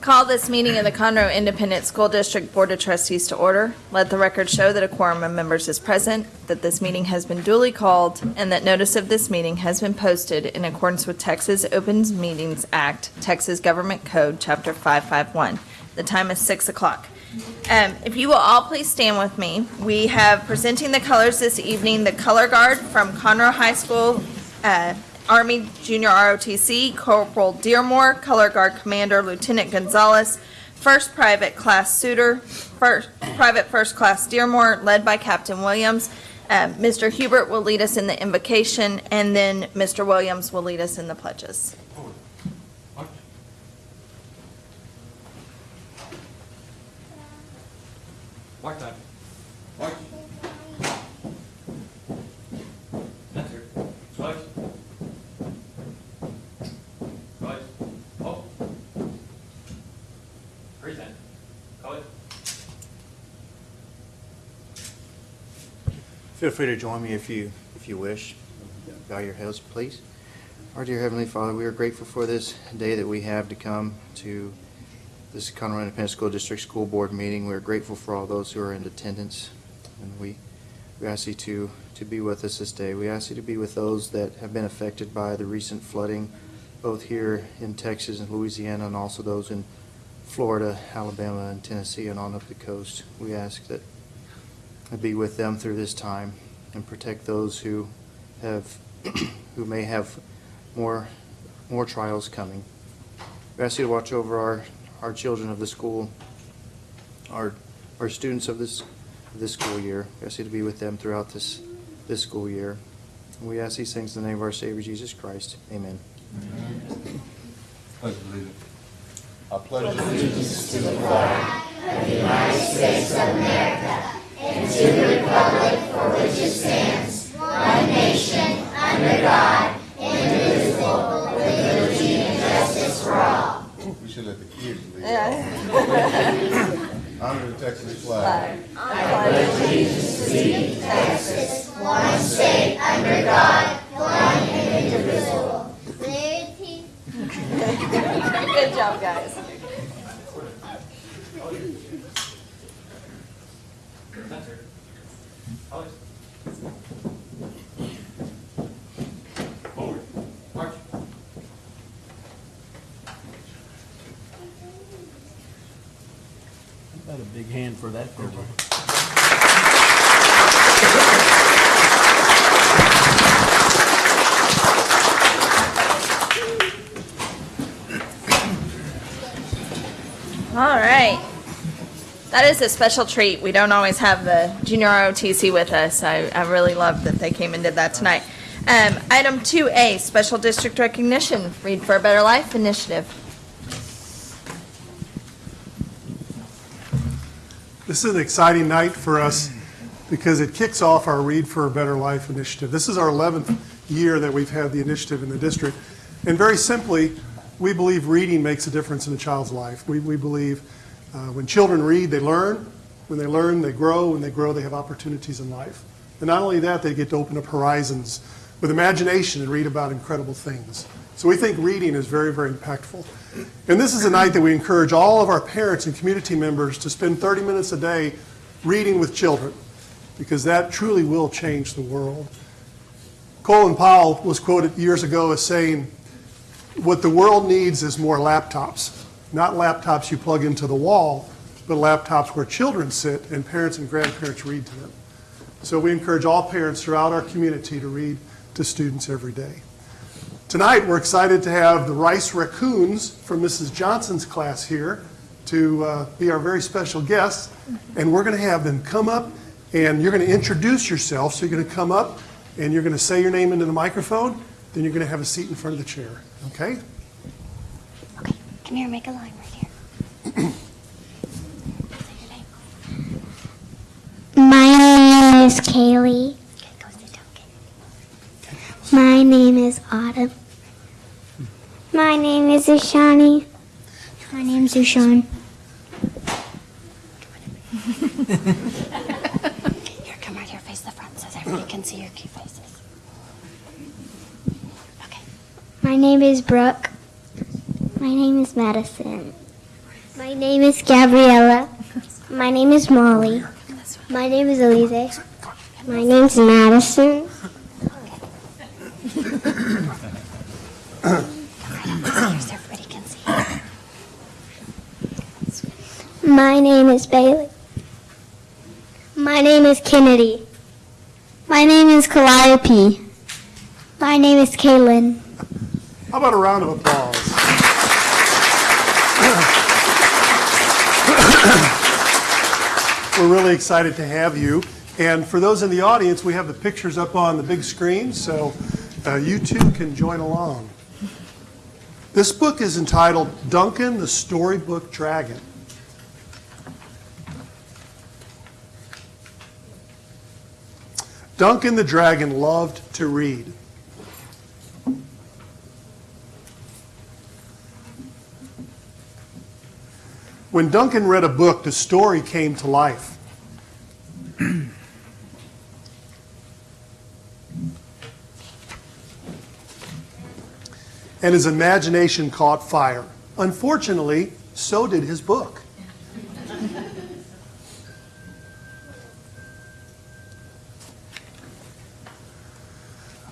Call this meeting of the Conroe Independent School District Board of Trustees to order. Let the record show that a quorum of members is present, that this meeting has been duly called, and that notice of this meeting has been posted in accordance with Texas Opens Meetings Act, Texas Government Code, Chapter 551. The time is 6 o'clock. Um, If you will all please stand with me. We have presenting the colors this evening, the color guard from Conroe High School, uh, Army Junior ROTC, Corporal Dearmore, Color Guard Commander Lieutenant Gonzalez, First Private Class Suter, First, Private First Class Dearmore, led by Captain Williams. Uh, Mr. Hubert will lead us in the invocation, and then Mr. Williams will lead us in the pledges. Mark time. March. Enter. Twice. Twice. Oh. Present. Call it. Feel free to join me if you, if you wish. Bow your heads, please. Our dear Heavenly Father, we are grateful for this day that we have to come to this Conroe Independent School District School Board meeting. We are grateful for all those who are in attendance, and we, we ask you to, to be with us this day. We ask you to be with those that have been affected by the recent flooding, both here in Texas and Louisiana, and also those in Florida, Alabama, and Tennessee, and on up the coast. We ask that and be with them through this time and protect those who have, who may have more, more trials coming. We ask you to watch over our, our children of the school, our, our students of this, this school year. We ask you to be with them throughout this, this school year. And we ask these things in the name of our Savior Jesus Christ. Amen. Pledge allegiance. I pledge We should let the kids lead. Honor the Texas flag. Good job, guys. Enter. Call it. Forward. March. Got a big hand for that program. All right. That is a special treat. We don't always have the junior ROTC with us. I, I really love that they came and did that tonight. Um, item 2A, Special District Recognition, Read for a Better Life Initiative. This is an exciting night for us because it kicks off our Read for a Better Life initiative. This is our 11th year that we've had the initiative in the district. And very simply, we believe reading makes a difference in a child's life. We, we believe uh, when children read, they learn. When they learn, they grow. When they grow, they have opportunities in life. And not only that, they get to open up horizons with imagination and read about incredible things. So we think reading is very, very impactful. And this is a night that we encourage all of our parents and community members to spend 30 minutes a day reading with children, because that truly will change the world. Colin Powell was quoted years ago as saying, what the world needs is more laptops. Not laptops you plug into the wall, but laptops where children sit and parents and grandparents read to them. So we encourage all parents throughout our community to read to students every day. Tonight, we're excited to have the Rice Raccoons from Mrs. Johnson's class here to uh, be our very special guests. And we're going to have them come up and you're going to introduce yourself. So you're going to come up and you're going to say your name into the microphone. Then you're going to have a seat in front of the chair. Okay? Come here, make a line right here. Say your name. My name is Kaylee. Okay, go sit down. My name is Autumn. My name is Ushani. My name's Ushan. here, come right here, face the front so everybody can see your cute faces. Okay. My name is Brooke. My name is Madison. My name is Gabriella. My name is Molly. My name is Elise. My name is Madison. My name is Bailey. My name is Kennedy. My name is Calliope. My name is Kaylin. How about a round of applause? We're really excited to have you. And for those in the audience, we have the pictures up on the big screen, so uh, you too can join along. This book is entitled Duncan the Storybook Dragon. Duncan the Dragon loved to read. When Duncan read a book, the story came to life. and his imagination caught fire. Unfortunately, so did his book.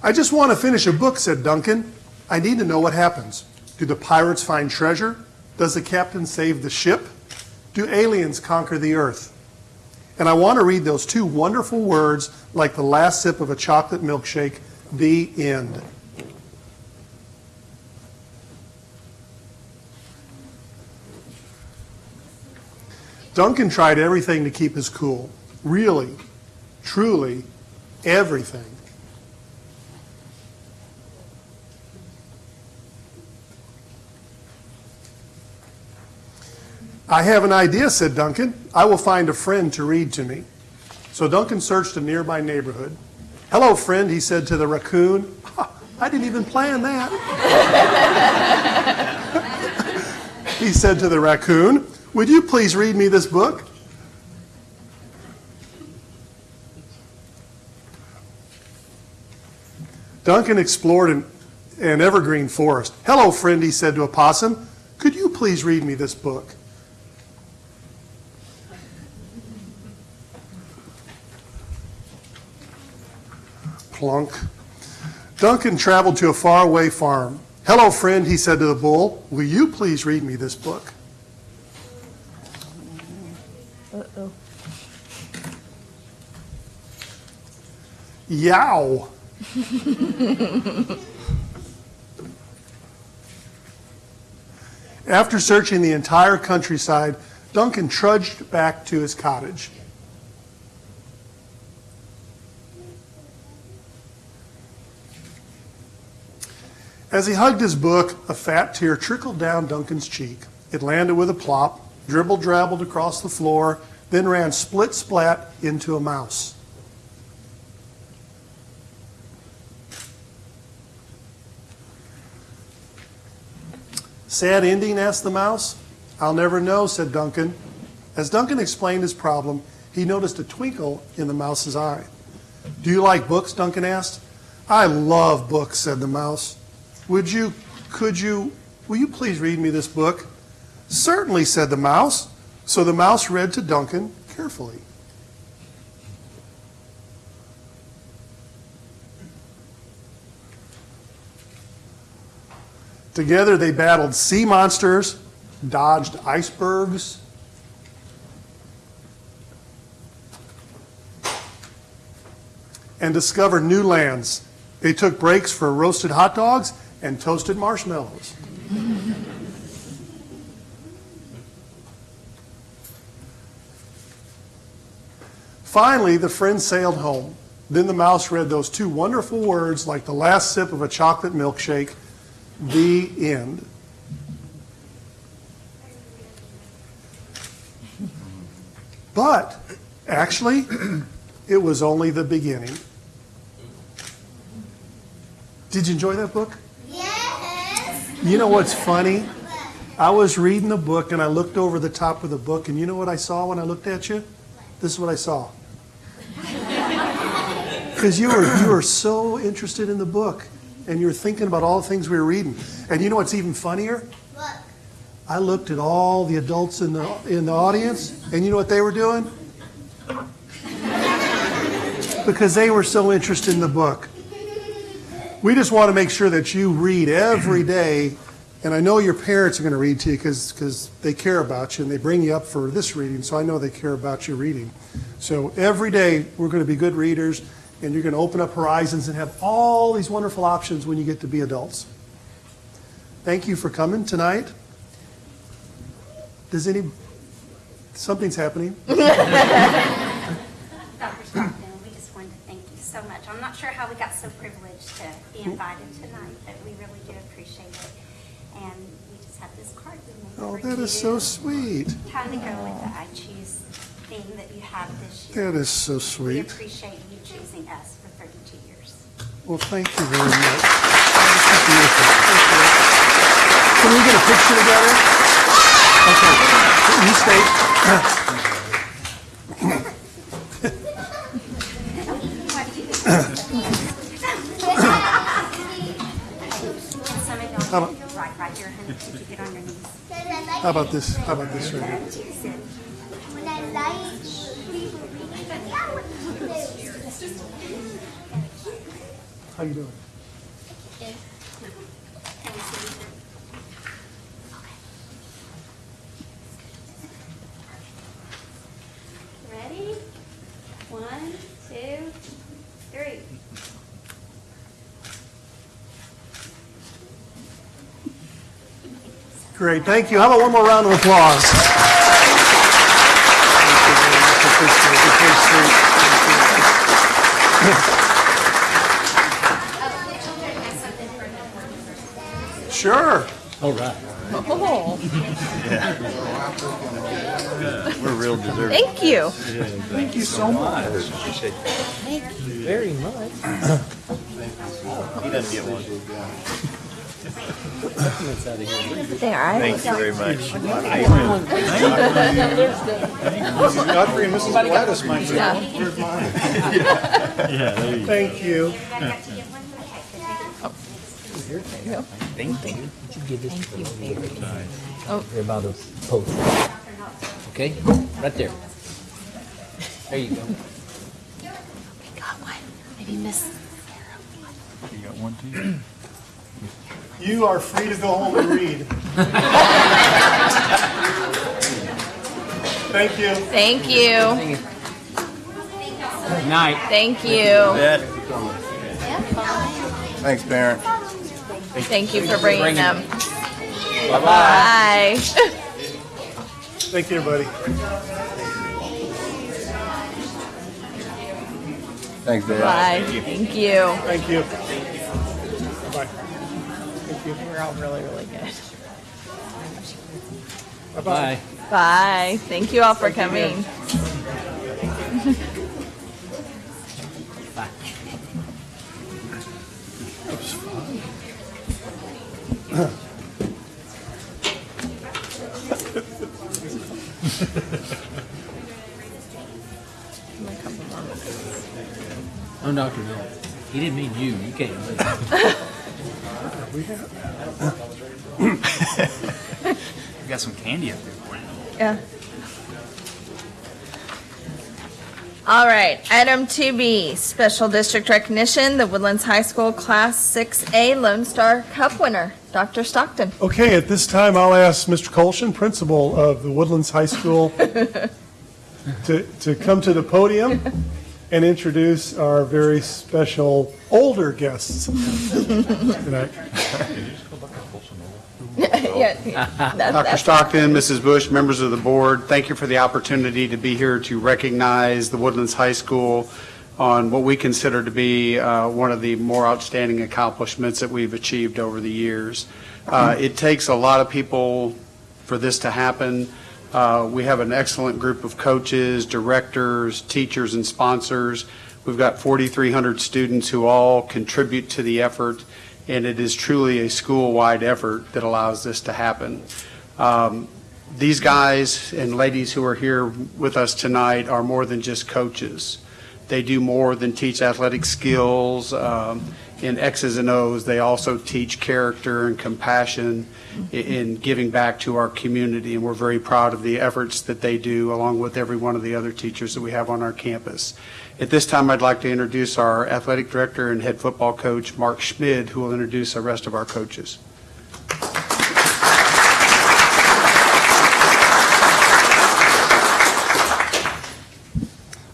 I just want to finish a book, said Duncan. I need to know what happens. Do the pirates find treasure? Does the captain save the ship? Do aliens conquer the earth? And I want to read those two wonderful words like the last sip of a chocolate milkshake, the end. Duncan tried everything to keep his cool. Really, truly, everything. I have an idea, said Duncan. I will find a friend to read to me. So Duncan searched a nearby neighborhood. Hello, friend, he said to the raccoon. "Ha, I didn't even plan that. he said to the raccoon, Would you please read me this book? Duncan explored an, an evergreen forest. Hello, friend, he said to a possum. Could you please read me this book? Plunk. Duncan traveled to a faraway farm. Hello, friend, he said to the bull. Will you please read me this book? Uh-oh. Yow. After searching the entire countryside, Duncan trudged back to his cottage. As he hugged his book, a fat tear trickled down Duncan's cheek. It landed with a plop, dribbled drabbled across the floor, then ran split splat into a mouse. Sad ending? asked the mouse. I'll never know, said Duncan. As Duncan explained his problem, he noticed a twinkle in the mouse's eye. Do you like books? Duncan asked. I love books, said the mouse. Would you, could you, will you please read me this book? Certainly, said the mouse. So the mouse read to Duncan carefully. Together they battled sea monsters, dodged icebergs, and discovered new lands. They took breaks for roasted hot dogs and toasted marshmallows. Finally, the friends sailed home. Then the mouse read those two wonderful words like the last sip of a chocolate milkshake the end. But actually, it was only the beginning. Did you enjoy that book? You know what's funny? I was reading the book and I looked over the top of the book, and you know what I saw when I looked at you? This is what I saw. Because you were, you were so interested in the book and you were thinking about all the things we were reading. And you know what's even funnier? Look. I looked at all the adults in the, in the audience, and you know what they were doing? Because they were so interested in the book. We just want to make sure that you read every day, and I know your parents are going to read to you because, they care about you and they bring you up for this reading, so I know they care about your reading. So every day, we're going to be good readers, and you're going to open up horizons and have all these wonderful options when you get to be adults. Thank you for coming tonight. Does any, something's happening? Dr. Stockton, we just wanted to thank you so much. I'm not sure how we got so privileged to be mm-hmm. invited tonight, but we really do appreciate it. And we just have this card. we made Oh, that is so sweet. Kind of go with the I choose theme that you have this year. That is so sweet. We sweet. appreciate you choosing us for 32 years. Well, thank you very much. That's beautiful. Can we get a picture together? Okay, you stay. How about this? How about this right here? How you doing? Can we see you? Ready? One, two, three. Great, thank you. How about one more round of applause? Sure. All right. Oh, We're real deserving. thank you. Thank you so much. Thank you very much. He doesn't get one. That's out. There, I Thank you very much. Godfrey and Mrs. Gladys might be. Yeah. Thank you. I got to give one Thank you. Give this to the Oh. They're about to post. Okay? Right there. There you go. got one. Maybe Miss. You are free to go home and read. Thank you. Thank you. Good night. Thank you. Thanks, parent. Thank you for bringing them. Bye-bye. Bye. Thank you, everybody. Thanks, Dad. Bye. Thank you. Thank you. Bye. Thank you. We're all really, really good. Bye. Bye. Thank you all for coming. Bye. Oh, Doctor, no. He didn't mean you. You can't. We have. we got some candy up there for you. Yeah. All right, item 2B, special district recognition, the Woodlands High School Class 6A Lone Star Cup winner, Dr. Stockton. Okay, at this time, I'll ask Mr. Colshin, principal of the Woodlands High School, to, to come to the podium and introduce our very special older guests tonight. Yeah, that- Dr. Stockton, Mrs. Bush, members of the board, thank you for the opportunity to be here to recognize the Woodlands High School on what we consider to be uh, one of the more outstanding accomplishments that we've achieved over the years. Uh, It takes a lot of people for this to happen. Uh, We have an excellent group of coaches, directors, teachers, and sponsors. We've got 4,300 students who all contribute to the effort, and it is truly a school-wide effort that allows this to happen. Um, These guys and ladies who are here with us tonight are more than just coaches. They do more than teach athletic skills um, in X's and O's, they also teach character and compassion in giving back to our community, and we're very proud of the efforts that they do, along with every one of the other teachers that we have on our campus. At this time, I'd like to introduce our athletic director and head football coach, Mark Schmid, who will introduce the rest of our coaches.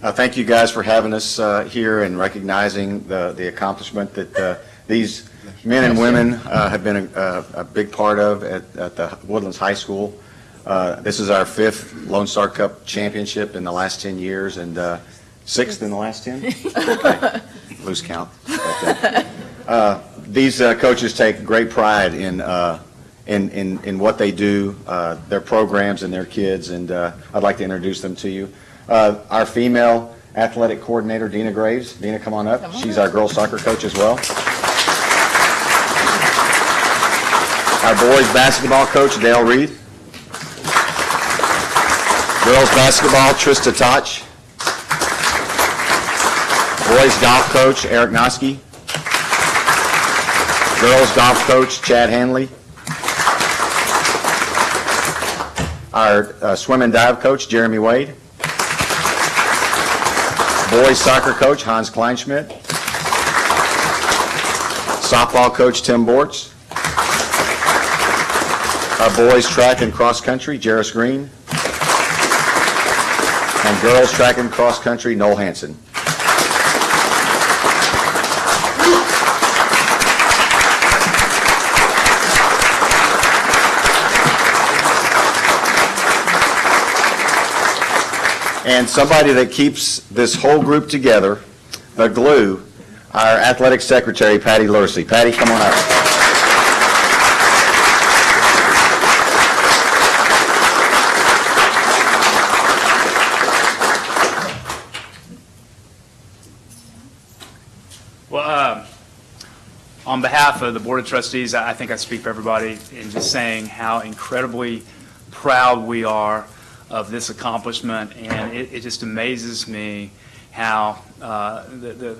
Uh, Thank you guys for having us uh, here and recognizing the the accomplishment that uh, these men and women uh, have been a- a a big part of at at the Woodlands High School. Uh, This is our fifth Lone Star Cup championship in the last 10 years and uh, sixth in the last 10? Okay. Lose count. Uh, These uh, coaches take great pride in uh, in in in what they do, uh, their programs and their kids, and uh, I'd like to introduce them to you. Uh, Our female athletic coordinator, Dina Graves. Dina, come on up. She's our girls soccer coach as well. Our boys basketball coach, Dale Reed. Girls basketball, Trista Toch. Boys golf coach, Eric Noski. Girls golf coach, Chad Hanley. Our uh, swim and dive coach, Jeremy Wade. Boys soccer coach, Hans Kleinschmidt. Softball coach, Tim Bortz. Our boys track and cross country, Jarris Green. And girls track and cross country, Noel Hanson. And somebody that keeps this whole group together, the glue, our athletic secretary, Patty Lursey. Patty, come on up. Well, um, on behalf of the Board of Trustees, I think I speak for everybody in just saying how incredibly proud we are of this accomplishment, and it, it just amazes me how uh, the, the,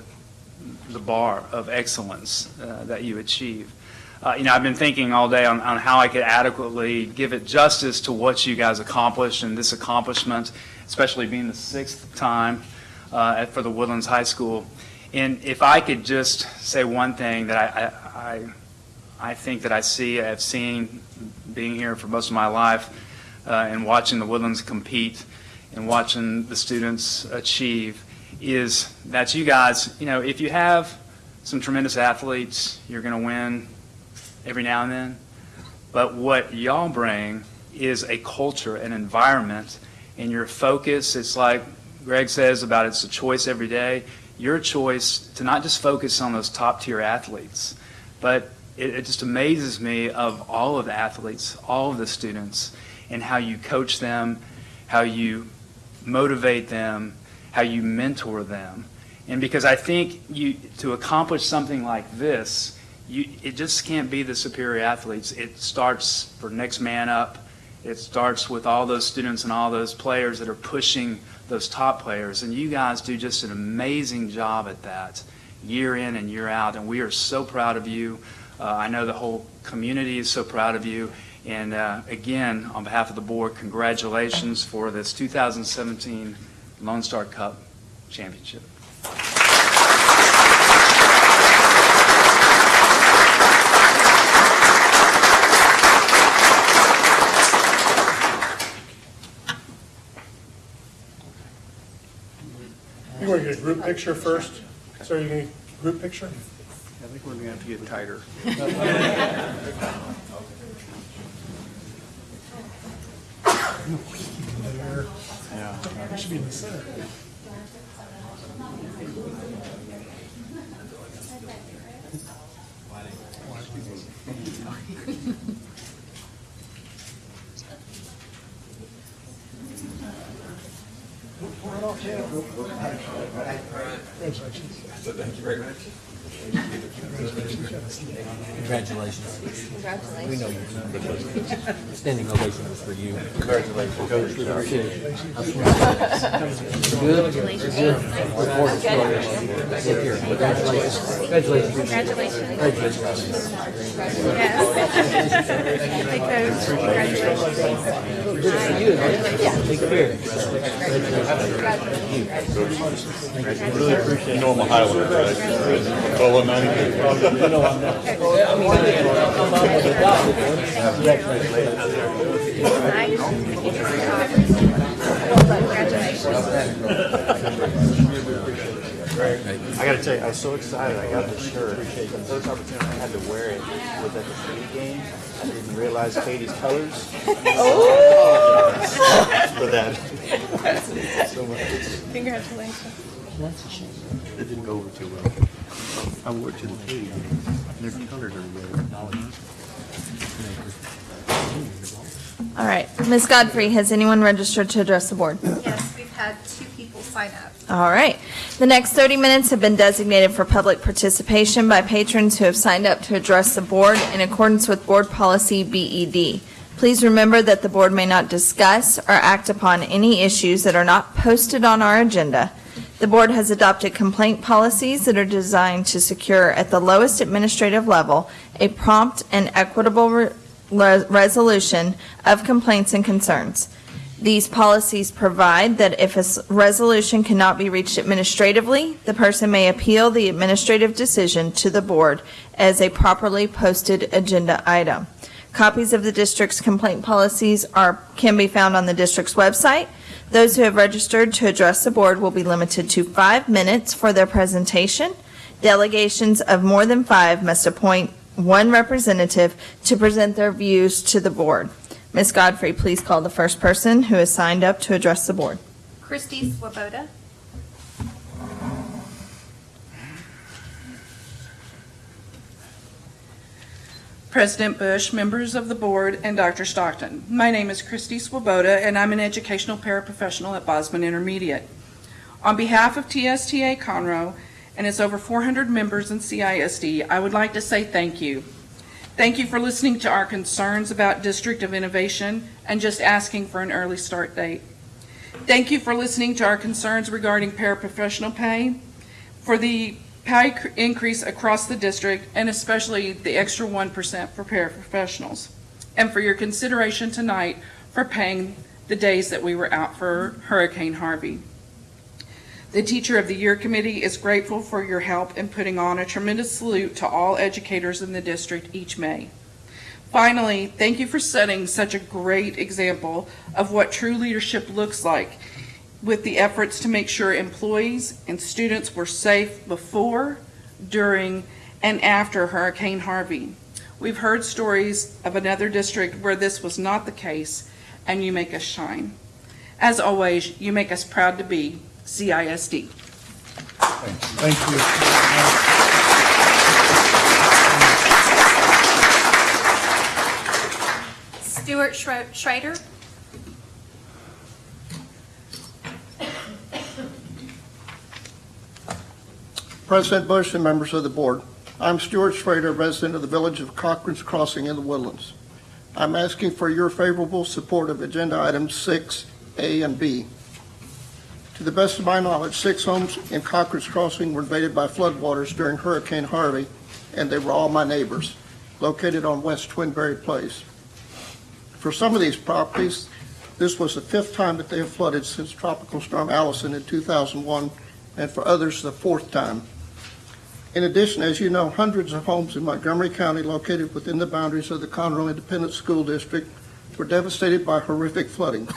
the bar of excellence uh, that you achieve. Uh, You know, I've been thinking all day on, on how I could adequately give it justice to what you guys accomplished and this accomplishment, especially being the sixth time uh, at- for the Woodlands High School. And if I could just say one thing that I, I, I I think that I see, I've seen, being here for most of my life, Uh, and watching the Woodlands compete and watching the students achieve, is that you guys, you know, if you have some tremendous athletes, you're going to win every now and then. But what y'all bring is a culture, an environment, and your focus, it's like Greg says about it's a choice every day. Your choice to not just focus on those top tier athletes, but it, it just amazes me of all of the athletes, all of the students, and how you coach them, how you motivate them, how you mentor them. And because I think you, to accomplish something like this, you, it just can't be the superior athletes. It starts for next man up. It starts with all those students and all those players that are pushing those top players. And you guys do just an amazing job at that year in and year out. And we are so proud of you. Uh, I know the whole community is so proud of you. And uh, again, on behalf of the board, congratulations for this 2017 Lone Star Cup championship. You want to get a group picture first? So you need a group picture? I think we're going to have to get tighter. There. It should be in the center. Thank you very much. Congratulations. Congratulations. We know you. Standing ovation was for you. Congratulations. Coach. Good? Good. Look forward to it. Sit you. know I'm a right? Congratulations. I gotta tell you, I was so excited, I got this shirt. The first opportunity I had to wear it was at the city game. I didn't realize Katy's colors. oh! For that. So much. Congratulations. It didn't go over too well. I wore it to the Katie game. Their colors are together. All right. Ms. Godfrey, has anyone registered to address the board? Yes, we've had two people sign up. All right. The next 30 minutes have been designated for public participation by patrons who have signed up to address the board in accordance with Board Policy BED. Please remember that the board may not discuss or act upon any issues that are not posted on our agenda. The board has adopted complaint policies that are designed to secure at the lowest administrative level a prompt and equitable re- re- resolution of complaints and concerns. These policies provide that if a resolution cannot be reached administratively, the person may appeal the administrative decision to the board as a properly posted agenda item. Copies of the district's complaint policies are, can be found on the district's website. Those who have registered to address the board will be limited to five minutes for their presentation. Delegations of more than five must appoint one representative to present their views to the board. Ms. Godfrey, please call the first person who has signed up to address the board. Christy Swoboda. President Bush, members of the board, and Dr. Stockton. My name is Christy Swoboda, and I'm an educational paraprofessional at Bozman Intermediate. On behalf of TSTA Conroe and its over 400 members in CISD, I would like to say thank you. Thank you for listening to our concerns about District of Innovation and just asking for an early start date. Thank you for listening to our concerns regarding paraprofessional pay, for the pay increase across the district, and especially the extra 1% for paraprofessionals, and for your consideration tonight for paying the days that we were out for Hurricane Harvey. The Teacher of the Year Committee is grateful for your help in putting on a tremendous salute to all educators in the district each May. Finally, thank you for setting such a great example of what true leadership looks like with the efforts to make sure employees and students were safe before, during, and after Hurricane Harvey. We've heard stories of another district where this was not the case, and you make us shine. As always, you make us proud to be CISD. Thank you. Stuart Schro- Schrader. President Bush and members of the board, I'm Stuart Schrader, resident of the village of Cochran's Crossing in the Woodlands. I'm asking for your favorable support of agenda items 6A and B. To the best of my knowledge, six homes in Cochran's Crossing were invaded by floodwaters during Hurricane Harvey, and they were all my neighbors, located on West Twinberry Place. For some of these properties, this was the fifth time that they have flooded since Tropical Storm Allison in 2001, and for others, the fourth time. In addition, as you know, hundreds of homes in Montgomery County located within the boundaries of the Conroe Independent School District were devastated by horrific flooding.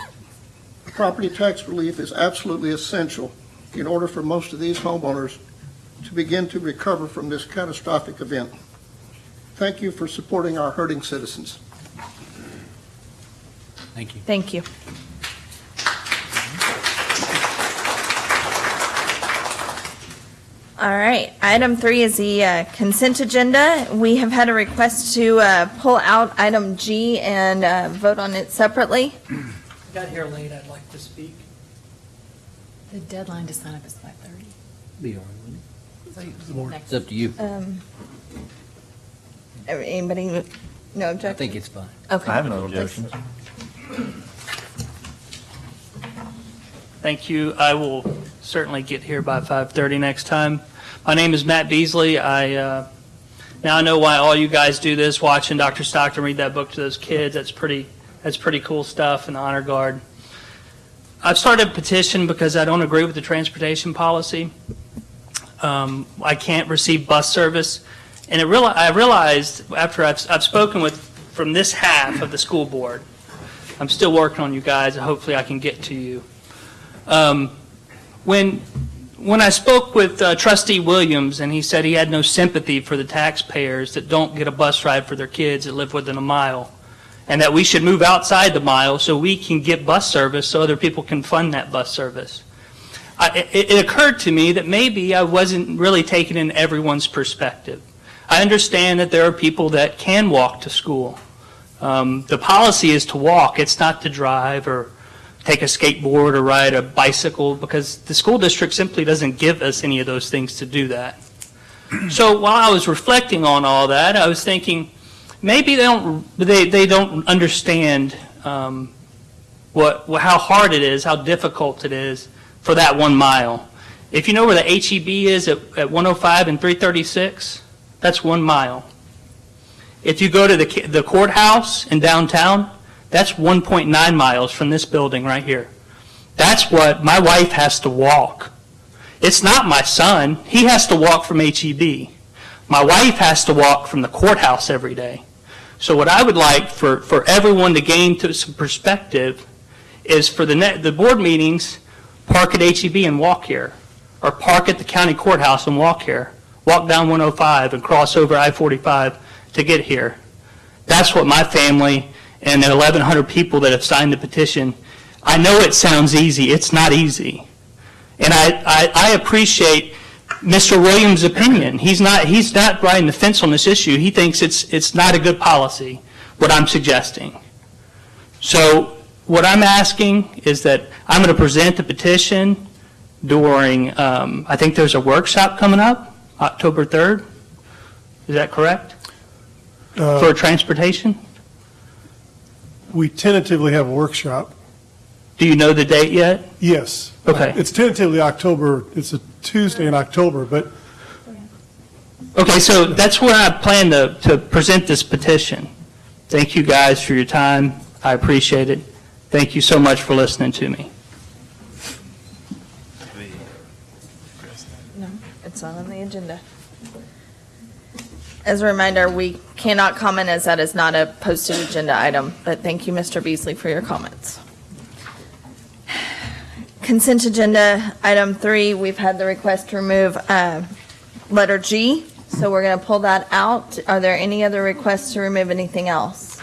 Property tax relief is absolutely essential in order for most of these homeowners to begin to recover from this catastrophic event. Thank you for supporting our hurting citizens. Thank you. Thank you. All right, item three is the uh, consent agenda. We have had a request to uh, pull out item G and uh, vote on it separately. Got here late, I'd like to speak. The deadline to sign up is five thirty. Be all right with It's up to you. Um, Anybody, no I objection? think it's fine. Okay. I have no objections. Thank you. I will certainly get here by 5:30 next time. My name is Matt Beasley. I, uh, now I know why all you guys do this, watching Dr. Stockton read that book to those kids. That's pretty, that's pretty cool stuff in the Honor Guard. I've started a petition because I don't agree with the transportation policy. Um, I can't receive bus service. And it I realized after I've, I've spoken with, from this half of the school board, I'm still working on you guys, hopefully I can get to you. Um, When, when I spoke with uh, trustee Williams, and he said he had no sympathy for the taxpayers that don't get a bus ride for their kids that live within a mile, and that we should move outside the mile so we can get bus service so other people can fund that bus service. I- It it occurred to me that maybe I wasn't really taking in everyone's perspective. I understand that there are people that can walk to school. Um, The policy is to walk, it's not to drive or take a skateboard or ride a bicycle, because the school district simply doesn't give us any of those things to do that. So while I was reflecting on all that, I was thinking, maybe they don't, they, they don't understand um, what, how hard it is, how difficult it is for that one mile. If you know where the HEB is at, at 105 and 336, that's one mile. If you go to the the courthouse in downtown, that's 1.9 miles from this building right here. That's what my wife has to walk. It's not my son. He has to walk from HEB. My wife has to walk from the courthouse every day. So what I would like for, for everyone to gain to some perspective is for the, ne- the board meetings, park at HEB and walk here, or park at the county courthouse and walk here, walk down 105 and cross over I-45 to get here. That's what my family and the 1,100 people that have signed the petition, I know it sounds easy, it's not easy. And I, I, I appreciate Mr. Williams' opinion. He's not, he's not riding the fence on this issue. He thinks it's, it's not a good policy, what I'm suggesting. So what I'm asking is that I'm going to present the petition during, um, I think there's a workshop coming up, October 3rd. Is that correct? Uh, For transportation? We tentatively have a workshop. Do you know the date yet? Yes. Okay. It's tentatively October, it's a Tuesday in October, but Okay, so that's where I plan to, to present this petition. Thank you guys for your time. I appreciate it. Thank you so much for listening to me. No, it's not on the agenda. As a reminder, we cannot comment as that is not a posted agenda item, but thank you, Mr. Beasley, for your comments. Consent agenda, item three, we've had the request to remove uh, letter G, so we're going to pull that out. Are there any other requests to remove anything else?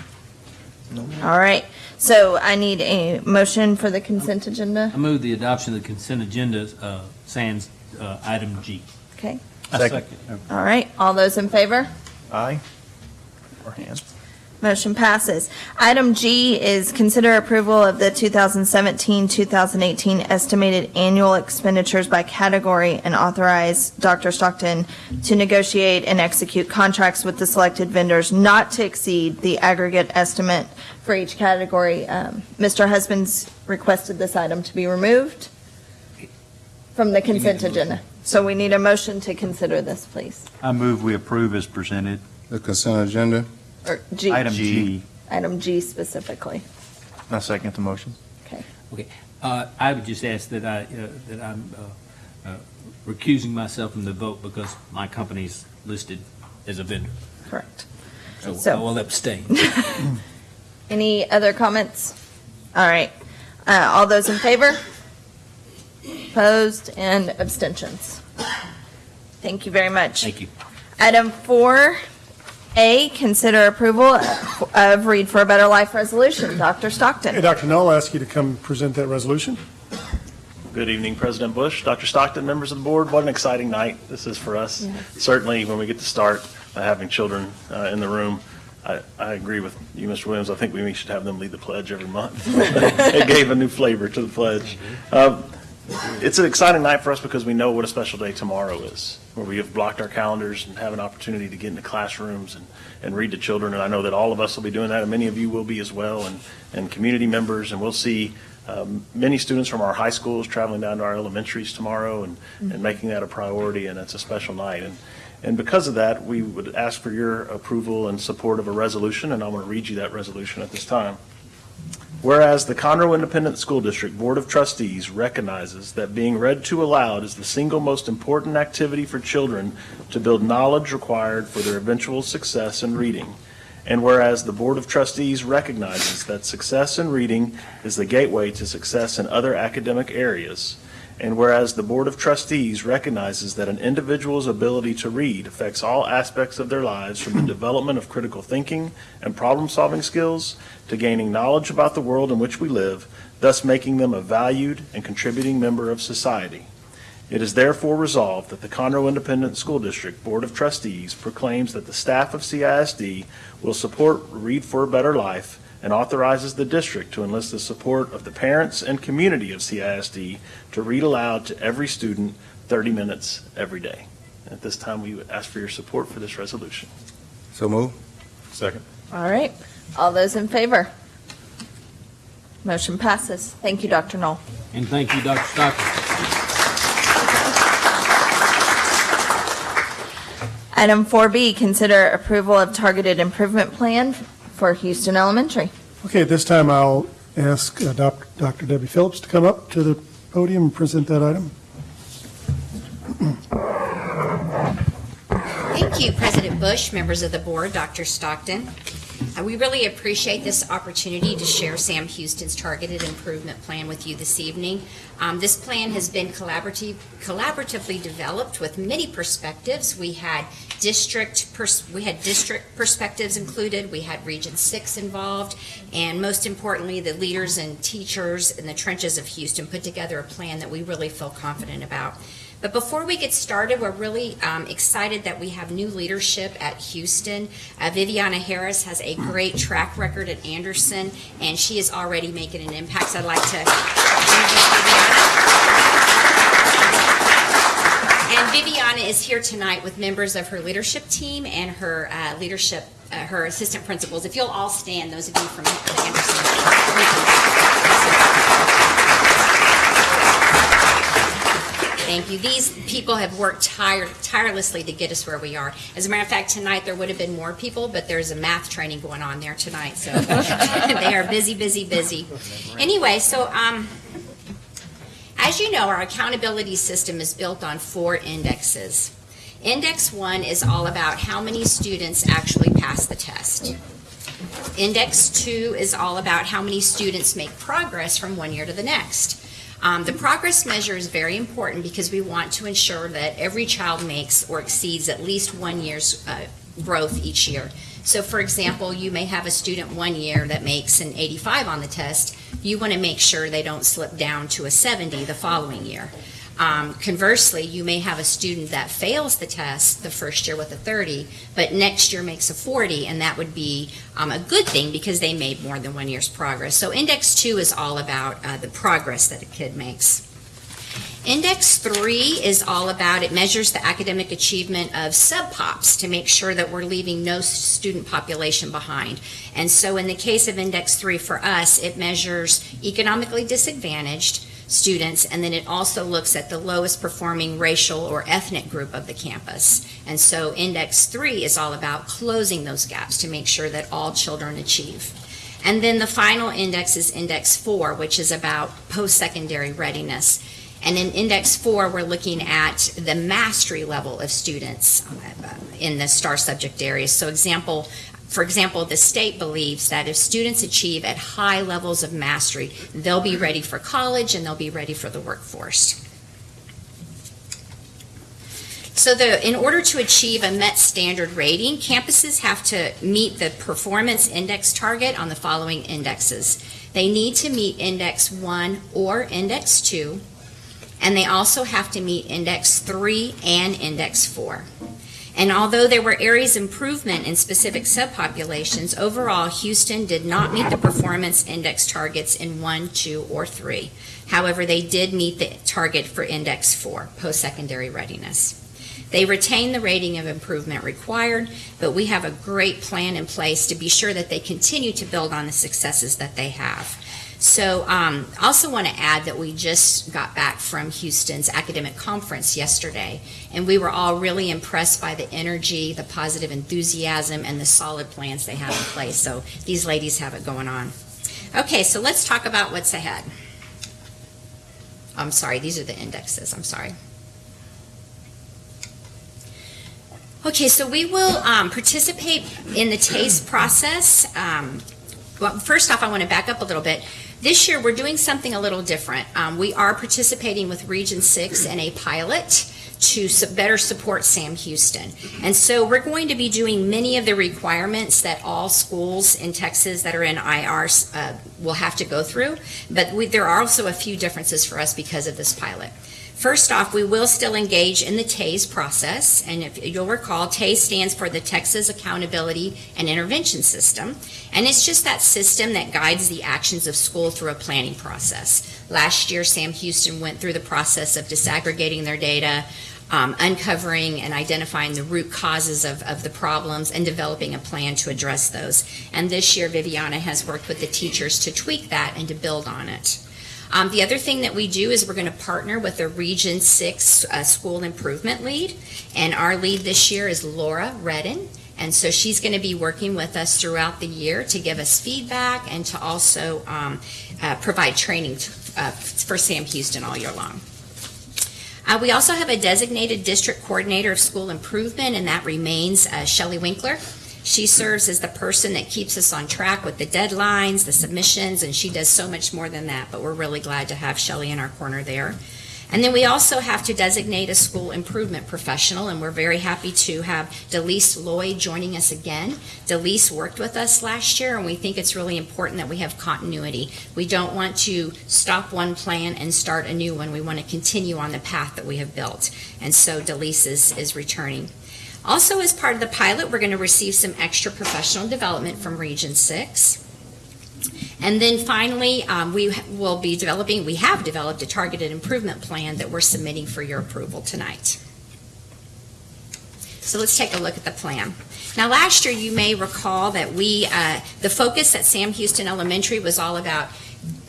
All right, so I need a motion for the consent agenda. I move the adoption of the consent agenda, uh, sans uh, item G. Okay, Second. all right, all those in favor? Aye. Or hands. Motion passes. Item G is consider approval of the 2017-2018 estimated annual expenditures by category and authorize Dr. Stockton to negotiate and execute contracts with the selected vendors not to exceed the aggregate estimate for each category. Um, Mr. Husbands requested this item to be removed from the consent agenda. So we need a motion to consider this, please. I move we approve as presented. The consent agenda? Or G. Item G. Item G specifically. I second the motion. Okay. Okay, uh, I would just ask that I, uh, that I'm uh, uh, recusing myself from the vote because my company's listed as a vendor. Correct. So So- I will abstain. Any other comments? All right. Uh, All those in favor? Opposed and abstentions? Thank you very much. Thank you. Item 4A, consider approval of Read for a Better Life resolution. Dr. Hey, Stockton. Dr. Null, I'll ask you to come present that resolution. Good evening, President Bush, Dr. Stockton, members of the board. What an exciting night this is for us. Certainly, when we get to start uh, having children uh, in the room, I, I agree with you, Mr. Williams. I think we should have them lead the pledge every month. It gave a new flavor to the pledge. Uh, it's an exciting night for us because we know what a special day tomorrow is, where we have blocked our calendars and have an opportunity to get into classrooms and, and read to children. And I know that all of us will be doing that, and many of you will be as well, and, and community members. And we'll see um, many students from our high schools traveling down to our elementaries tomorrow and, and making that a priority, and it's a special night. And, and because of that, we would ask for your approval and support of a resolution, and I'm going to read you that resolution at this time. Whereas the Conroe Independent School District Board of Trustees recognizes that being read to aloud is the single most important activity for children to build knowledge required for their eventual success in reading. And whereas the Board of Trustees recognizes that success in reading is the gateway to success in other academic areas. And whereas the Board of Trustees recognizes that an individual's ability to read affects all aspects of their lives from the development of critical thinking and problem-solving skills to gaining knowledge about the world in which we live, thus making them a valued and contributing member of society. It is therefore resolved that the Conroe Independent School District Board of Trustees proclaims that the staff of CISD will support Read for a Better Life and authorizes the district to enlist the support of the parents and community of CISD to read aloud to every student 30 minutes every day. At this time, we ask for your support for this resolution. So move. Second. All right. All those in favor? Motion passes. Thank you, Dr. Knoll. And thank you, Dr. Stockton. Item 4B, consider approval of targeted improvement plan for Houston Elementary. Okay, at this time, I'll ask uh, Doc- Dr. Debbie Phillips to come up to the podium and present that item. Thank you, President Bush, members of the board, Dr. Stockton. Uh, We really appreciate this opportunity to share Sam Houston's targeted improvement plan with you this evening. Um, This plan has been collaborative, collaboratively developed with many perspectives. We had district, we had district perspectives included, we had Region Six involved, and most importantly, the leaders and teachers in the trenches of Houston put together a plan that we really feel confident about. But before we get started, we're really um, excited that we have new leadership at Houston. Uh, Viviana Harris has a great track record at Anderson, and she is already making an impact. So I'd like to introduce Viviana. And Viviana is here tonight with members of her leadership team and her uh, leadership, uh, her assistant principals. If you'll all stand, those of you from Anderson. Thank you. These people have worked tire- tirelessly to get us where we are. As a matter of fact, tonight there would have been more people, but there's a math training going on there tonight, so they are busy, busy, busy. Anyway, so um, as you know, our accountability system is built on four indexes. Index one is all about how many students actually pass the test. Index two is all about how many students make progress from one year to the next. Um, the progress measure is very important because we want to ensure that every child makes or exceeds at least one year's uh, growth each year. So, for example, you may have a student one year that makes an 85 on the test. You want to make sure they don't slip down to a 70 the following year. Um, conversely, you may have a student that fails the test the first year with a 30, but next year makes a 40, and that would be um, a good thing because they made more than one year's progress. So index two is all about uh, the progress that a kid makes. Index three is all about, it measures the academic achievement of sub-pops to make sure that we're leaving no student population behind. And so in the case of index three for us, it measures economically disadvantaged students, and then it also looks at the lowest performing racial or ethnic group of the campus. And so index three is all about closing those gaps to make sure that all children achieve. And then the final index is index four, which is about post-secondary readiness. And in index four, we're looking at the mastery level of students uh, in the STAAR subject areas. So example, for example, the state believes that if students achieve at high levels of mastery, they'll be ready for college and they'll be ready for the workforce. So the, in order to achieve a MET standard rating, campuses have to meet the performance index target on the following indexes. They need to meet index one or index two, and they also have to meet index three and index four. And although there were areas of improvement in specific subpopulations, overall, Houston did not meet the performance index targets in one, two, or three. However, they did meet the target for index four, post-secondary readiness. They retain the rating of improvement required, but we have a great plan in place to be sure that they continue to build on the successes that they have. So um, also want to add that we just got back from Houston's academic conference yesterday, and we were all really impressed by the energy, the positive enthusiasm, and the solid plans they have in place. So these ladies have it going on. Okay, so let's talk about what's ahead. I'm sorry, these are the indexes, I'm sorry. Okay, so we will um, participate in the TAIS process. Um, Well, first off, I want to back up a little bit. This year, we're doing something a little different. Um, We are participating with Region 6 in a pilot to better support Sam Houston. And so we're going to be doing many of the requirements that all schools in Texas that are in IRs uh, will have to go through, but we- there are also a few differences for us because of this pilot. First off, we will still engage in the TAIS process, and if you'll recall, TAIS stands for the Texas Accountability and Intervention System, and it's just that system that guides the actions of school through a planning process. Last year, Sam Houston went through the process of disaggregating their data, um, uncovering and identifying the root causes of, of the problems, and developing a plan to address those. And this year, Viviana has worked with the teachers to tweak that and to build on it. Um, the other thing that we do is we're going to partner with a Region 6 uh, School Improvement Lead, and our lead this year is Laura Redden. And so she's going to be working with us throughout the year to give us feedback and to also um, uh, provide training to, uh, for Sam Houston all year long. Uh, we also have a designated district coordinator of school improvement, and that remains uh, Shelley Winkler. She serves as the person that keeps us on track with the deadlines, the submissions, and she does so much more than that, but we're really glad to have Shelley in our corner there. And then we also have to designate a school improvement professional, and we're very happy to have Delise Lloyd joining us again. Delise worked with us last year, and we think it's really important that we have continuity. We don't want to stop one plan and start a new one. We want to continue on the path that we have built. And so Delise is, is returning. Also, as part of the pilot, we're going to receive some extra professional development from Region 6. And then finally, um, we will be developing, we have developed a targeted improvement plan that we're submitting for your approval tonight. So let's take a look at the plan. Now, last year, you may recall that we, uh, the focus at Sam Houston Elementary was all about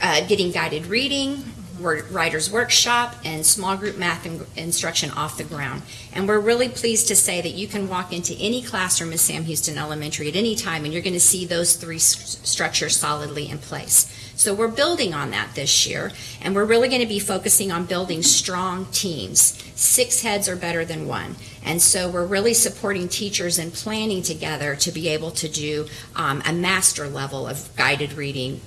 uh, getting guided reading, writer's workshop, and small group math in- instruction off the ground. And we're really pleased to say that you can walk into any classroom at Sam Houston Elementary at any time, and you're going to see those three s- structures solidly in place. So we're building on that this year, and we're really going to be focusing on building strong teams. Six heads are better than one. And so we're really supporting teachers and planning together to be able to do um, a master level of guided reading,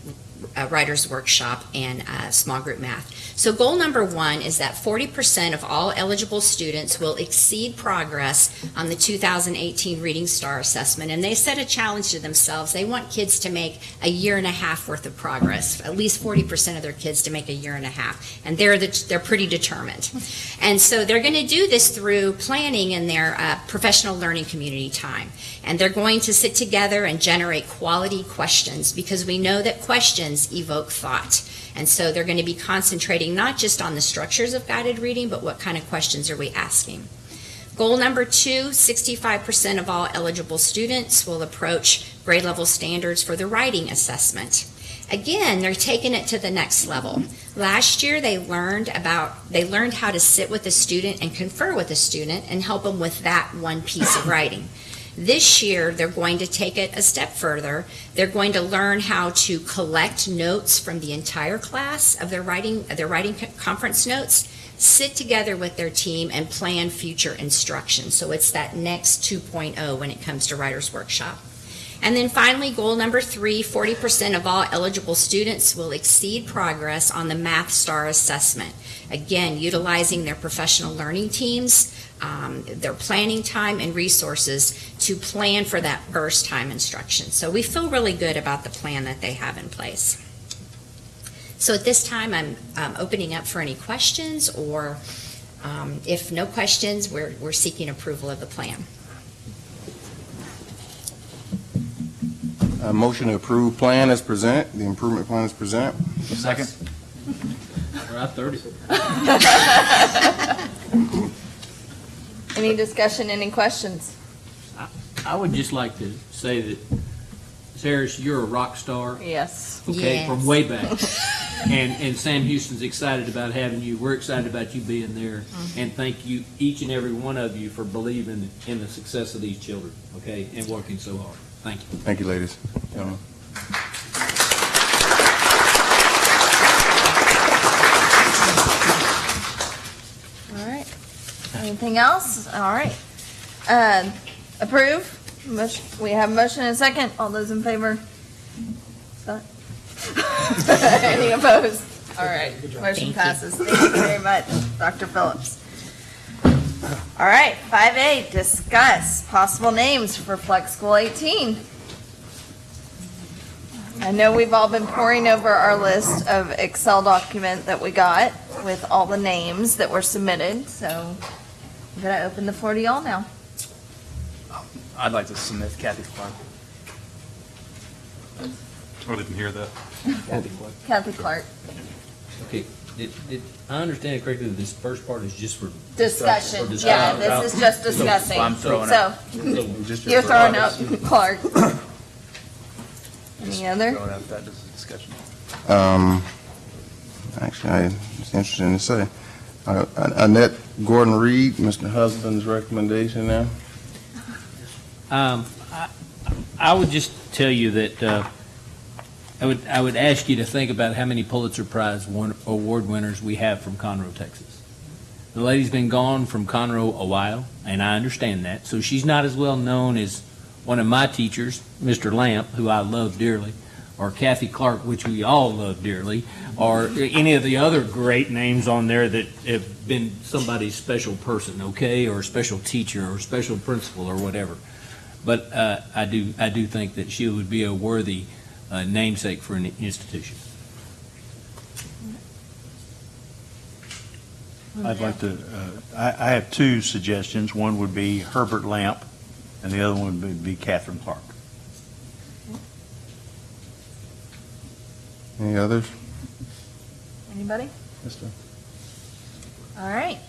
writer's workshop, and small group math. So goal number one is that 40% of all eligible students will exceed progress on the 2018 Reading STAAR Assessment. And they set a challenge to themselves. They want kids to make a year and a half worth of progress, at least 40% of their kids to make a year and a half. And they're, the, they're pretty determined. And so they're going to do this through planning in their uh, professional learning community time. And they're going to sit together and generate quality questions because we know that questions evoke thought. And so they're going to be concentrating not just on the structures of guided reading, but what kind of questions are we asking. Goal number two 65% of all eligible students will approach grade level standards for the writing assessment. Again, they're taking it to the next level. Last year, they learned about, they learned how to sit with a student and confer with a student and help them with that one piece of writing. This year, they're going to take it a step further. They're going to learn how to collect notes from the entire class of their writing, their writing conference notes, sit together with their team and plan future instruction. So it's that next 2.0 when it comes to Writer's Workshop. And then finally, goal number three, 40% of all eligible students will exceed progress on the Math STAAR Assessment. Again, utilizing their professional learning teams, um, their planning time and resources to plan for that first time instruction. So we feel really good about the plan that they have in place. So at this time, I'm um, opening up for any questions or um, if no questions, we're, we're seeking approval of the plan. A motion to approve plan as present, the improvement plan as present. Second. We're at 30. Any discussion, any questions? I would just like to say that, Sarah, you're a rock star. Yes. Okay, from way back. And, and Sam Houston's excited about having you. We're excited about you being there. Mhm. And thank you, each and every one of you, for believing in the success of these children, okay, and working so hard. Thank you. Thank you, ladies, gentlemen. All right. Anything else? All right. Um, Approve? Motion- We have a motion and a second. All those in favor? Any opposed? All right, motion passes. Thank you very much, Dr. Phillips. All right, 5A, discuss possible names for Flex School 18. I know we've all been poring over our list of Excel document that we got with all the names that were submitted, so I'm gonna open the floor to y'all now. I'd like to submit Kathy Clark. I didn't hear that. Kathy Clark. Okay, did, did I understand correctly that this first part is just for? Discussion, for yeah, discussion? this is just So- discussing. I'm throwing So, out- Just you're throwing out Clark. Any other? Throwing out that a discussion. Um, actually, I, it's interesting to say. Uh, Annette Gordon Reed, Mr. Husband's recommendation now. Um, I, I would just tell you that, uh, I would, I would ask you to think about how many Pulitzer Prize award winners we have from Conroe, Texas. The lady's been gone from Conroe a while, and I understand that, so she's not as well known as one of my teachers, Mr. Lamp, who I love dearly, or Kathy Clark, which we all love dearly, or any of the other great names on there that have been somebody's special person, okay, or special teacher, or special principal, or whatever. But uh, I do, I do think that she would be a worthy uh, namesake for an institution. I'd like to, uh, I, I have two suggestions. One would be Herbert Lamp, and the other one would be Catherine Clark. Any others? Anybody? Mister? All right.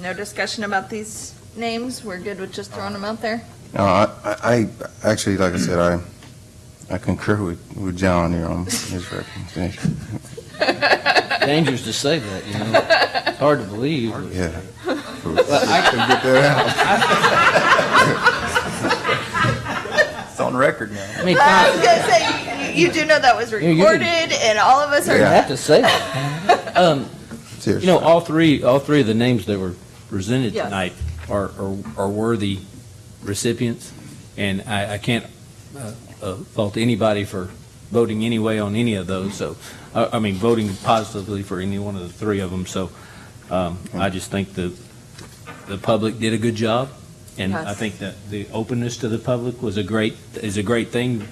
No discussion about these names? We're good with just throwing them out there? No, I, I, I- actually, like I said, I, I concur with, with John here on his recommendation. Dangerous to say that, you know. It's hard to believe. Yeah. But I can get that out. It's on record now. I mean, I was gonna say, you, you do know that was Yeah, you recorded can- and all of us are. You have to say that. Um, You know, all three, all three of the names that were presented Yes. tonight are, are are worthy recipients, and I, I can't uh, uh, fault anybody for voting any way on any of those, so, uh, I mean, voting positively for any one of the three of them, so um, I just think the, the public did a good job, and I Yes. think that the openness to the public was a great, is a great thing,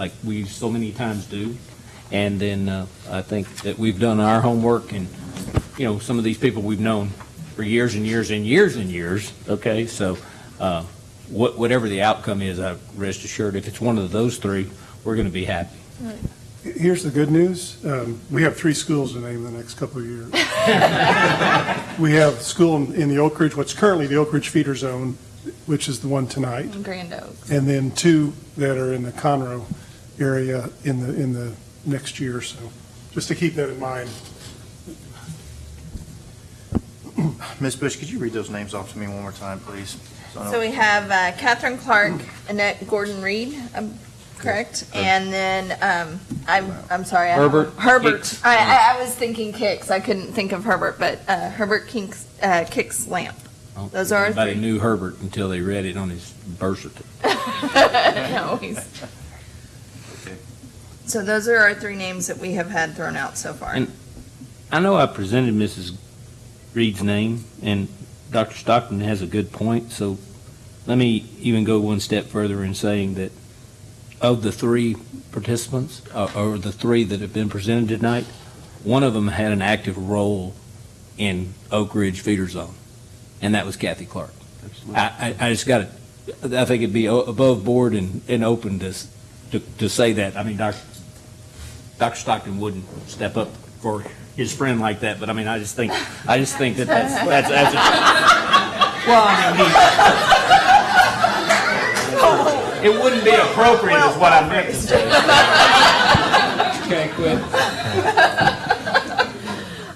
like we so many times do. And then uh, I think that we've done our homework and, you know, some of these people we've known for years and years and years and years, okay? So uh, what- whatever the outcome is, I rest assured, if it's one of those three, we're going to be happy. Here's the good news. Um, We have three schools to name the next couple of years. We have school in in the Oak Ridge, what's currently the Oak Ridge feeder zone, which is the one tonight. Grand Oaks. And then two that are in the Conroe area in the, in the next year or so. Just to keep that in mind. Ms. Bush, could you read those names off to me one more time, please? I know- So we have uh, Catherine Clark, Annette Gordon Reed, um, correct? And then, um, I'm, I'm sorry. I Herbert Herbert. I, I, I was thinking Kicks. I couldn't think of Herbert, but uh, Herbert Kinks, uh, Kicks Lamp. Those are our Everybody three. knew Herbert until they read it on his birth certificate. No, he's- So those are our three names that we have had thrown out so far. And I know I presented Mrs. Reed's name, and Dr. Stockton has a good point, so let me even go one step further in saying that of the three participants, uh, or the three that have been presented tonight, one of them had an active role in Oak Ridge feeder zone, and that was Kathy Clark. I, I, I just got to, I think it'd be above board and, and open to, to, to say that. I mean, Doc, Dr. Stockton wouldn't step up for his friend like that, but I mean, I just think, I just think that that's, that's, that's a, well, I mean, he- it wouldn't be appropriate is what I meant to say. Okay, quit.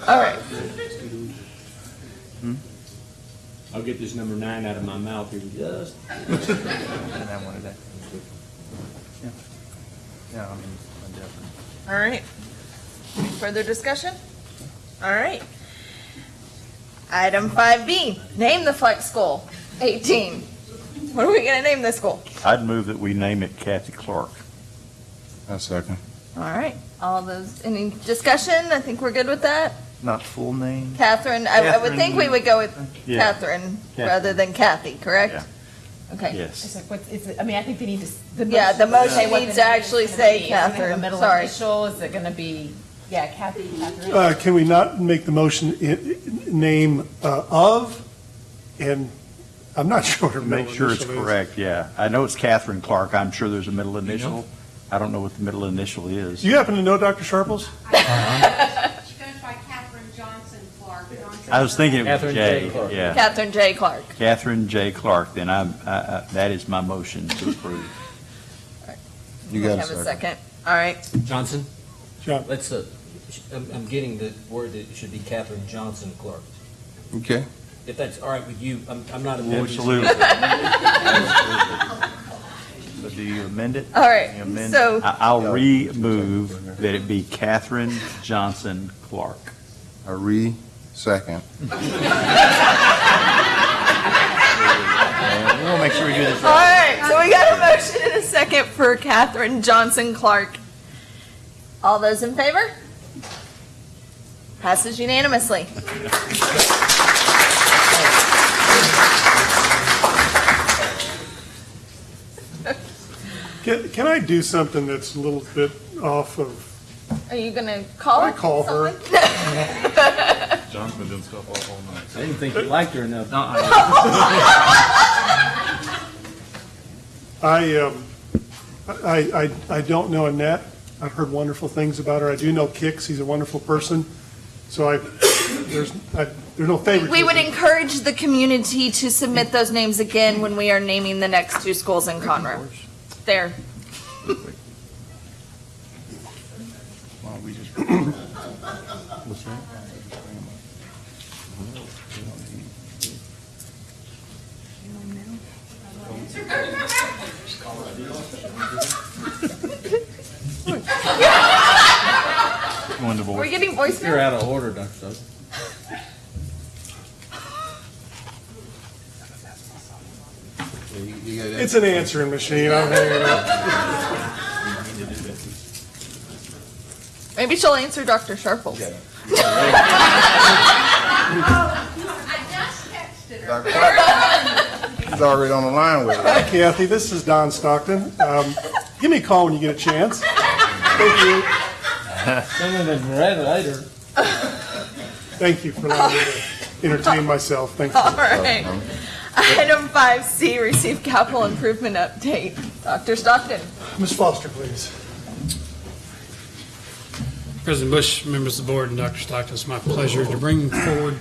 All right. Hmm? I'll get this number nine out of my mouth here in just. And I wanted that. Yeah. Yeah, I mean, I'm definitely. All right. Further discussion? All right. Item 5B, name the flex school, 18. What are we going to name this school? I'd move that we name it Kathy Clark. A second. All right, all those, any discussion? I think we're good with that. Not full name? Catherine, I I would think we would go with Yeah. Catherine Catherine. rather than Kathy, correct? Yeah. Okay. It's like, what's, is it, I mean, I think they need to. the Yeah, the motion say what needs to name is actually gonna say be. Is it gonna have Catherine, middle sorry. initial, is it gonna be, yeah, Kathy, Catherine? Uh, Can we not make the motion i- i- name uh, of, and I'm not sure what her middle Make sure it's initial is. correct, yeah. I know it's Catherine Clark. I'm sure there's a middle initial. I don't know what the middle initial is. Do you happen to know, Dr. Sharples? She goes by Catherine Johnson Clark. I was thinking it was Catherine J. J, Clark. yeah. Catherine J. Clark. Catherine J. Clark, then I'm, I- I- that is my motion to approve. You We got a Have a second. second. All right. Johnson? John. Let's, uh, I'm, I'm getting the word that it should be Catherine Johnson Clark. Okay. If that's all right with you, I'm, I'm not. Absolutely. So do you amend it? All right, You amend- so- I- I'll re-move that it be Catherine Johnson Clark. A re-second. We want to make sure we do this All right. right, so we got a motion and a second for Catherine Johnson Clark. All those in favor? Passes unanimously. Can can I do something that's a little bit off of, Are you gonna call? Her? I call her. John's been doing stuff all, all night. I didn't think you liked her enough. I, um, I, I, I don't know Annette. I've heard wonderful things about her. I do know Kix, he's a wonderful person. So I, there's, I, there's no favoritism. We would encourage the community to submit those names again when we are naming the next two schools in Conroe. There. Why we just? What's that? Going to We're getting voicemail? You're out of order, Dr. Stockton. It's an answering machine, I'm hanging up. Maybe she'll answer Dr. Sharples. Yeah. He's already on the line with Hi. Kathy, this is Don Stockton. Um, Give me a call when you get a chance. Thank you. Send it in red later. Thank you for allowing me to entertain myself. Thank you. All right. Item 5C, receive capital improvement update. Dr. Stockton. Ms. Foster, please. President Bush, members of the board, and Dr. Stockton, it's my pleasure to bring forward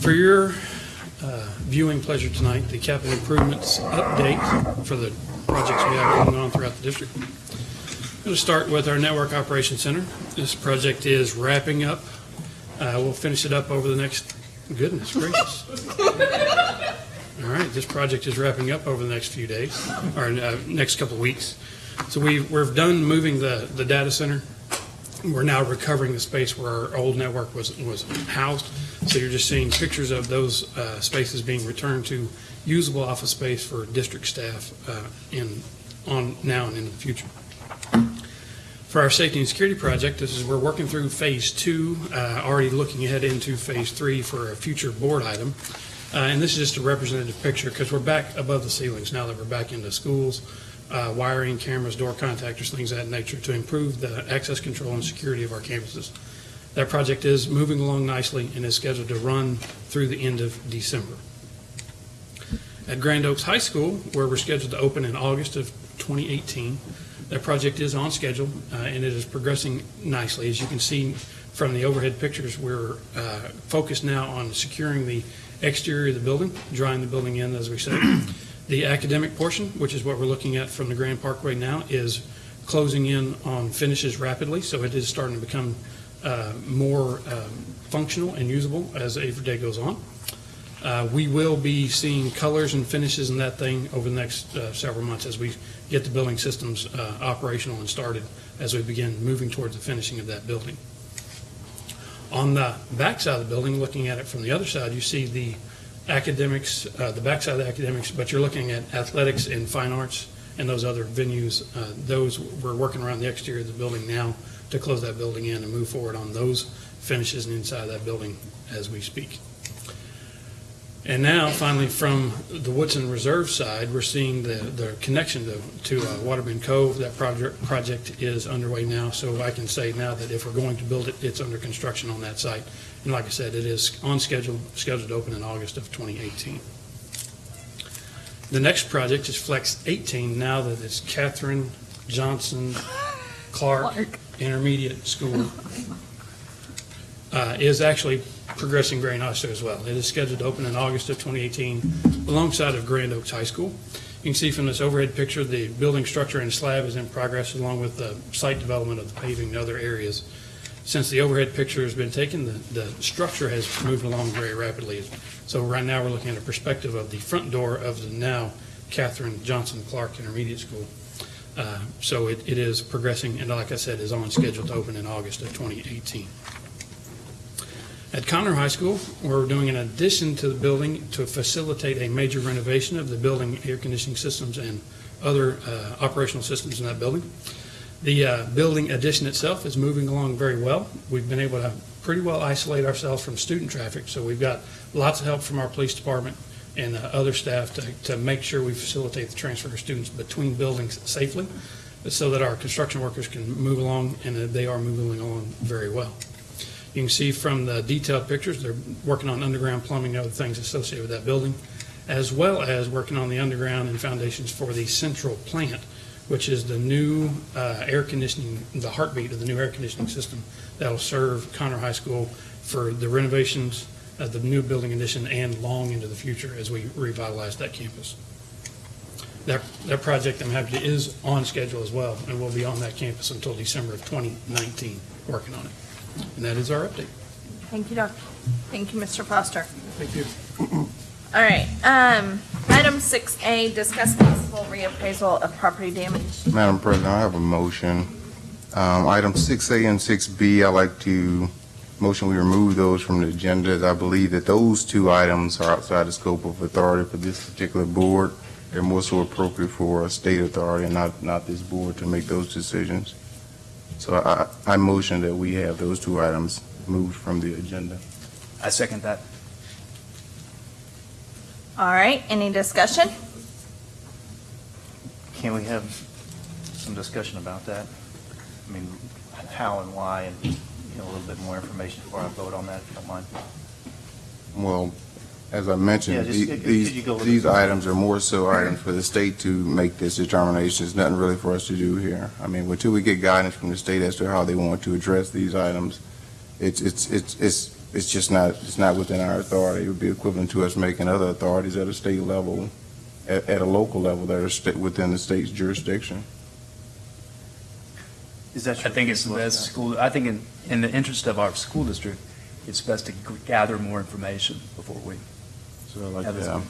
for your uh, viewing pleasure tonight, the capital improvements update for the projects we have going on throughout the district. I'm going to start with our Network Operations Center. This project is wrapping up. Uh, We'll finish it up over the next, goodness gracious. All right, this project is wrapping up over the next few days, or uh, next couple of weeks. So we, we're done moving the, the data center. We're now recovering the space where our old network was, was housed. So you're just seeing pictures of those uh, spaces being returned to usable office space for district staff uh, in, on, now and in the future. For our safety and security project, this is, we're working through phase two, uh, already looking ahead into phase three for a future board item. Uh, And this is just a representative picture because we're back above the ceilings now that we're back into schools, uh, wiring, cameras, door contactors, things of that nature to improve the access control and security of our campuses. That project is moving along nicely and is scheduled to run through the end of December. At Grand Oaks High School, where we're scheduled to open in August of 2018, That project is on schedule, uh, and it is progressing nicely. As you can see from the overhead pictures, we're uh, focused now on securing the exterior of the building, drawing the building in, as we say. The academic portion, which is what we're looking at from the Grand Parkway now, is closing in on finishes rapidly, so it is starting to become uh, more um, functional and usable as every day goes on. Uh, We will be seeing colors and finishes in that thing over the next uh, several months as we get the building systems uh, operational and started, as we begin moving towards the finishing of that building. On the backside of the building, looking at it from the other side, you see the academics, uh, the backside of academics, but you're looking at athletics and fine arts and those other venues. Uh, Those, we're working around the exterior of the building now to close that building in and move forward on those finishes and inside of that building as we speak. And now, finally, from the Woodson Reserve side, we're seeing the, the connection to, to uh, Waterbend Cove. That project, project is underway now, so I can say now that if we're going to build it, it's under construction on that site. And like I said, it is on schedule, scheduled to open in August of 2018. The next project is Flex 18, now that it's Catherine Johnson Clark Intermediate School. Uh, is actually progressing very nicely as well. It is scheduled to open in August of 2018 alongside of Grand Oaks High School. You can see from this overhead picture, the building structure and slab is in progress along with the site development of the paving and other areas. Since the overhead picture has been taken, the, the structure has moved along very rapidly. So right now, we're looking at a perspective of the front door of the now Catherine Johnson Clark Intermediate School. Uh, So it, it is progressing, and like I said, is on schedule to open in August of 2018. At Conroe High School, we're doing an addition to the building to facilitate a major renovation of the building air conditioning systems and other uh, operational systems in that building. The uh, building addition itself is moving along very well. We've been able to pretty well isolate ourselves from student traffic, so we've got lots of help from our police department and uh, other staff to, to make sure we facilitate the transfer of students between buildings safely, so that our construction workers can move along, and they are moving along very well. You can see from the detailed pictures, they're working on underground plumbing and other things associated with that building, as well as working on the underground and foundations for the central plant, which is the new uh, air conditioning, the heartbeat of the new air conditioning system that'll serve Conroe High School for the renovations of the new building addition and long into the future as we revitalize that campus. That, that project, I'm happy, to- is on schedule as well, and we'll be on that campus until December of 2019, working on it. And that is our update. Thank you, Doctor. Thank you, Mr. Foster. Thank you. All right, um, item six A, discuss possible reappraisal of property damage. Madam President, I have a motion. Um, Item 6A and 6B, I'd like to, motion we remove those from the agenda. I believe that those two items are outside the scope of authority for this particular board. They're more so appropriate for a state authority and not, not this board to make those decisions. So I, I motion that we have those two items moved from the agenda. I second that. All right, any discussion? Can we have some discussion about that? I mean, how and why, and, you know, a little bit more information before I vote on that, if you don't mind. Well, as I mentioned, Yeah, just- the- could- could you these, go a little these items are more so items for the state to make this determination. It's nothing really for us to do here. I mean, until we get guidance from the state as to how they want to address these items, it's, it's, it's, it's, it's just not, it's not within our authority. It would be equivalent to us making other authorities at a state level, at, at a local level that are within the state's jurisdiction. Is that I think it's the best school, I think in, in the interest of our school district, it's best to gather more information before we So like, have this. yeah.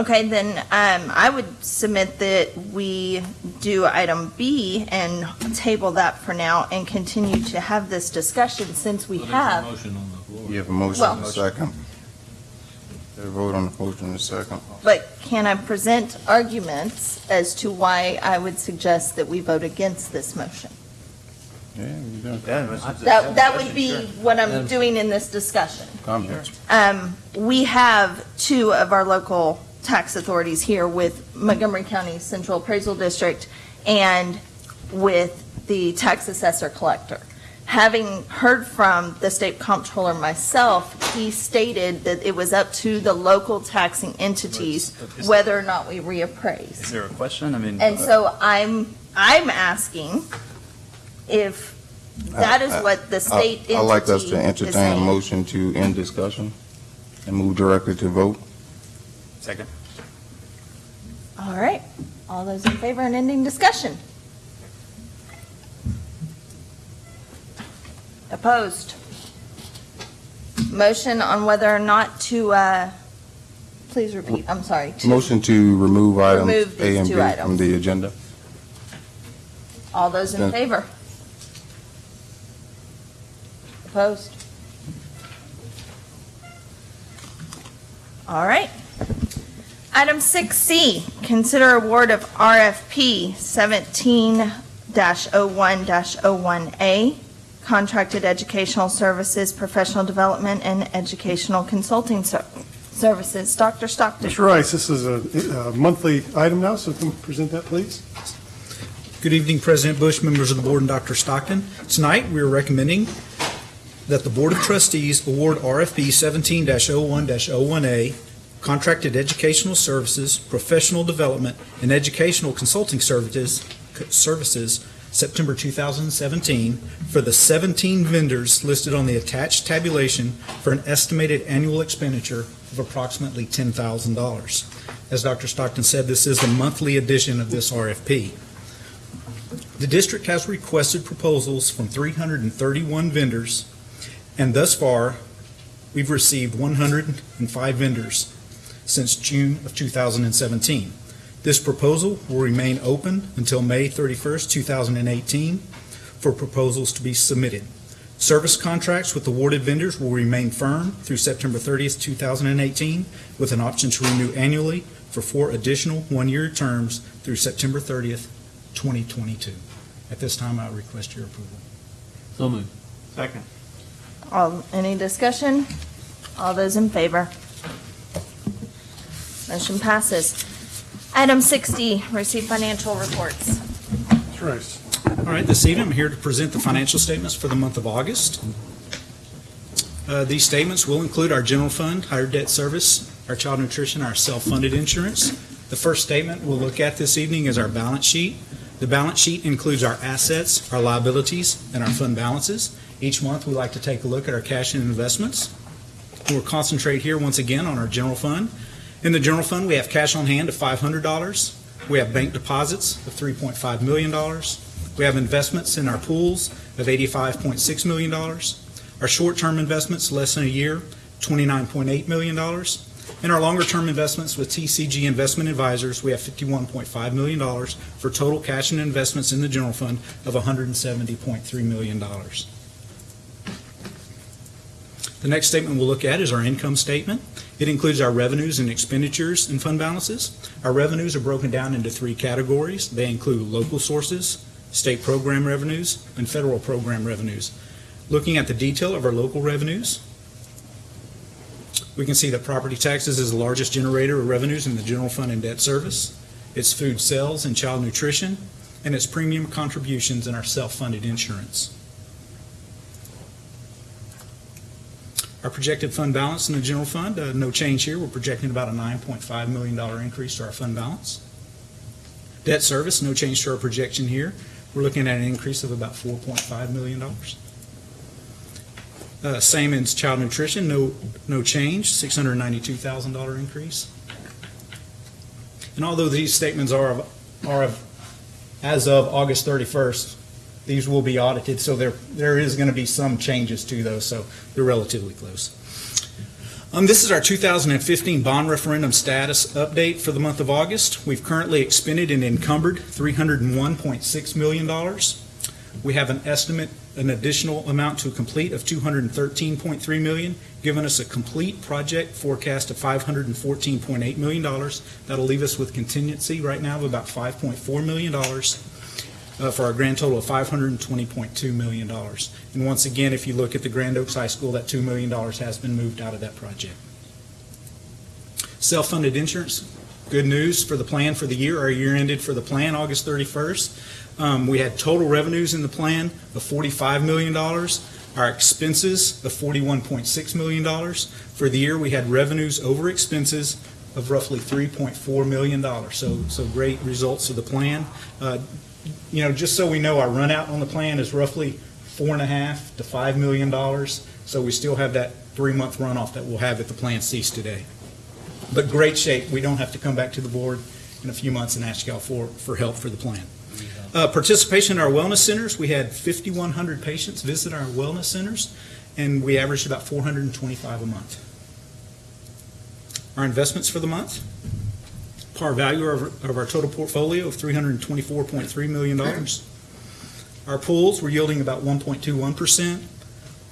Okay, then, um, I would submit that we do item B and table that for now and continue to have this discussion since we have. Motion on the floor. You have a motion Well- and a second. There's a vote on the motion in a second. But can I present arguments as to why I would suggest that we vote against this motion? Yeah, you done. That, that would be what I'm doing in this discussion. Comments? Um, we have two of our local tax authorities here with Montgomery County Central Appraisal District and with the tax assessor collector. Having heard from the state comptroller myself, he stated that it was up to the local taxing entities Is- whether or not we reappraise. Is there a question? I mean. And uh, so I'm I'm asking if that is what the state I- I'd like us to is entertain a saying. motion to end discussion and move directly to vote. Second. All right, all those in favor and ending discussion? Opposed? Motion on whether or not to, uh, please repeat, I'm sorry. to- Motion to remove items Remove A these and two B from items. the agenda. All those in Yes. favor? Opposed? All right. Item 6C, consider award of RFP 17-01-01A, Contracted Educational Services, Professional Development, and Educational Consulting Ser- Services. Dr. Stockton. Mr. Rice, this is a a monthly item now, so can you present that, please? Good evening, President Bush, members of the board, and Dr. Stockton. Tonight, we are recommending that the Board of Trustees award RFP 17-01-01A, Contracted Educational Services, Professional Development, and Educational Consulting Services, Services, September 2017, for the 17 vendors listed on the attached tabulation for an estimated annual expenditure of approximately $10,000. As Dr. Stockton said, this is the monthly edition of this RFP. The district has requested proposals from 331 vendors, and thus far, we've received 105 vendors since June of 2017. This proposal will remain open until May 31st, 2018, for proposals to be submitted. Service contracts with awarded vendors will remain firm through September 30th, 2018, with an option to renew annually for four additional one-year terms through September 30th, 2022. At this time, I request your approval. So moved. Second. All, any discussion? All those in favor? Motion passes. Item 60, receive financial reports. Mr. Rice. All right, this evening, I'm here to present the financial statements for the month of August. Uh, These statements will include our general fund, higher debt service, our child nutrition, our self-funded insurance. The first statement we'll look at this evening is our balance sheet. The balance sheet includes our assets, our liabilities, and our fund balances. Each month, we like to take a look at our cash and investments. We'll concentrate here once again on our general fund. In the general fund, we have cash on hand of $500. We have bank deposits of $3.5 million. We have investments in our pools of $85.6 million. Our short-term investments, less than a year, $29.8 million. And our longer-term investments with TCG Investment Advisors, we have $51.5 million for total cash and investments in the general fund of $170.3 million. The next statement we'll look at is our income statement. It includes our revenues and expenditures and fund balances. Our revenues are broken down into three categories. They include local sources, state program revenues, and federal program revenues. Looking at the detail of our local revenues, we can see that property taxes is the largest generator of revenues in the general fund and debt service. It's food sales and child nutrition, and it's premium contributions in our self-funded insurance. Our projected fund balance in the general fund, uh, no change here. We're projecting about a $9.5 million increase to our fund balance. Debt service, no change to our projection here. We're looking at an increase of about $4.5 million. Uh, Same as child nutrition, no, no change, $692,000 increase. And although these statements are, of- are of, as of August 31st, these will be audited, so there, there is going to be some changes to those, so they're relatively close. Um, this is our 2015 bond referendum status update for the month of August. We've currently expended and encumbered $301.6 million. We have an estimate, an additional amount to complete of 213.3 million, giving us a complete project forecast of $514.8 million. That'll leave us with contingency right now of about $5.4 million uh, for our grand total of $520.2 million. And once again, if you look at the Grand Oaks High School, that $2 million has been moved out of that project. Self-funded insurance, good news for the plan for the year. Our year ended for the plan August 31st. Um, We had total revenues in the plan of $45 million. Our expenses of $41.6 million. For the year, we had revenues over expenses of roughly $3.4 million. So, so great results of the plan. Uh, you know, just so we know, our run out on the plan is roughly four and a half to five million dollars. So we still have that three-month runoff that we'll have if the plan ceased today. But great shape. We don't have to come back to the board in a few months and ask y'all for, for help for the plan. Uh, participation in our wellness centers, we had 5,100 patients visit our wellness centers, and we averaged about 425 a month. Our investments for the month, par value of, of our total portfolio of $324.3 million. Our pools were yielding about 1.21%.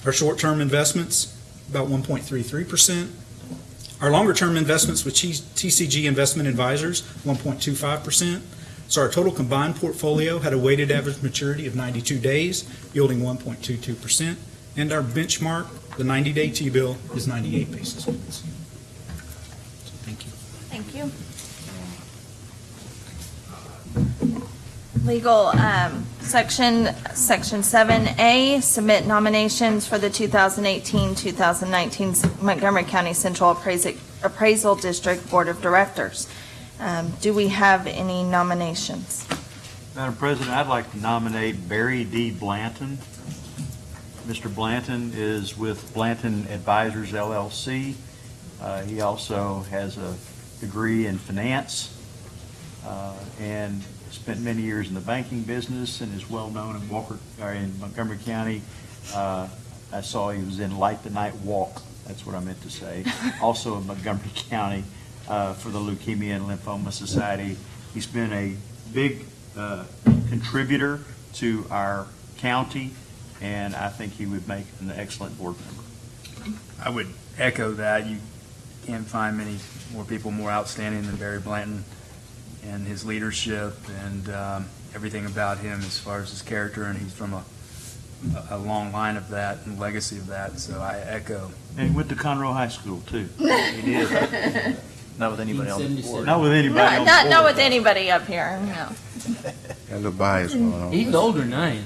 Our short-term investments, about 1.33%. Our longer-term investments with TCG Investment Advisors, 1.25%. So our total combined portfolio had a weighted average maturity of 92 days, yielding 1.22%. And our benchmark, the 90-day T-bill, is 98 basis points. So Thank you. Thank you. Legal, um, section, section 7A, submit nominations for the 2018-2019 Montgomery County Central Appraisal Appraisal District Board of Directors. Um, Do we have any nominations? Madam President, I'd like to nominate Barry D. Blanton. Mr. Blanton is with Blanton Advisors LLC. Uh, He also has a degree in finance uh, and spent many years in the banking business and is well-known in Walker, or in Montgomery County. Uh, I saw he was in Light the Night Walk, that's what I meant to say. Also in Montgomery County uh, for the Leukemia and Lymphoma Society. He's been a big uh, contributor to our county, and I think he would make an excellent board member. I would echo that. You can't find many more people more outstanding than Barry Blanton and his leadership and um, everything about him as far as his character, and he's from a, a long line of that and legacy of that, so I echo. And he went to Conroe High School, too. He did. Not with anybody on the board. Not with anybody on Not, the not with anybody up here, no. Got a little bias going on. He's older than I am.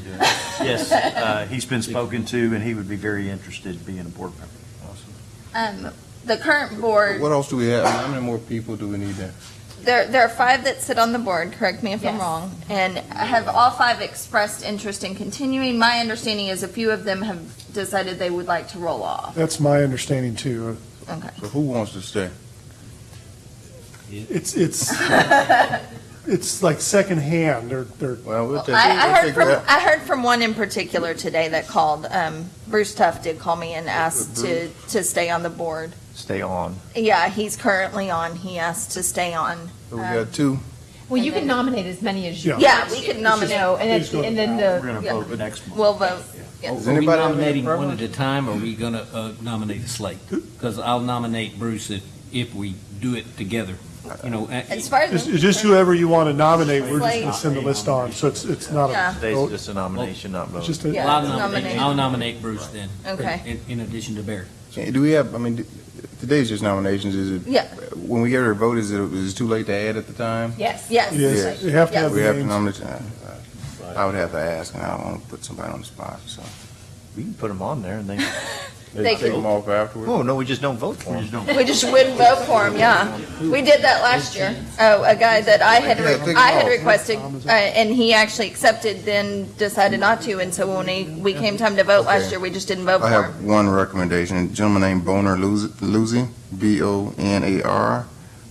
Yes, uh, he's been spoken to, and he would be very interested in being a board member. Um, The current board, What else do we have? How many more people do we need to? There, there are five that sit on the board, correct me if I'm wrong, and have all five expressed interest in continuing? My understanding is a few of them have decided they would like to roll off. That's my understanding too. Okay. So who wants to stay? It's, it's, it's like secondhand. They're, they're. Well, we'll take, I, I we'll heard from, that. I heard from one in particular today that called, um, Bruce Tuff did call me and asked to, to stay on the board. Stay on. Yeah, he's currently on, he has to stay on. So we got two. Well, you can nominate as many as you. Yeah. Yeah, we could nominate. You know, and Please then, go and to then We're the, going to Yeah. vote next month. We'll vote. Yeah. Does Are we anybody have any nominating one at a time, or are we gonna uh, nominate a slate? Because I'll nominate Bruce if, if we do it together, you know. As far as, it's just whoever you want to nominate, we're just going to send the list on. So it's, it's not Yeah. a Today's vote. just a nomination, not It's vote. just a, Yeah. Well, I'll nominate, nominate. I'll nominate Bruce then. Okay. In, in addition to Barry. Okay, Do we have, I mean, today's just nominations, is it? Yeah. When we get our vote, is it, is it too late to add at the time? yes. yes. yes, you have to have We have to names. nominate, uh, uh, I would have to ask, and I don't want to put somebody on the spot, so. We can put them on there and they, They Take them off afterwards? oh, no, we just don't vote for We them. just don't. We just wouldn't vote for him, yeah. We did that last year. Oh, a guy that I had, re- I had requested, uh, and he actually accepted, then decided not to, and so when he, we came time to vote last Okay. year, we just didn't vote I for him. have one recommendation, a gentleman named Bonar Luz- Luzey, B-O-N-A-R,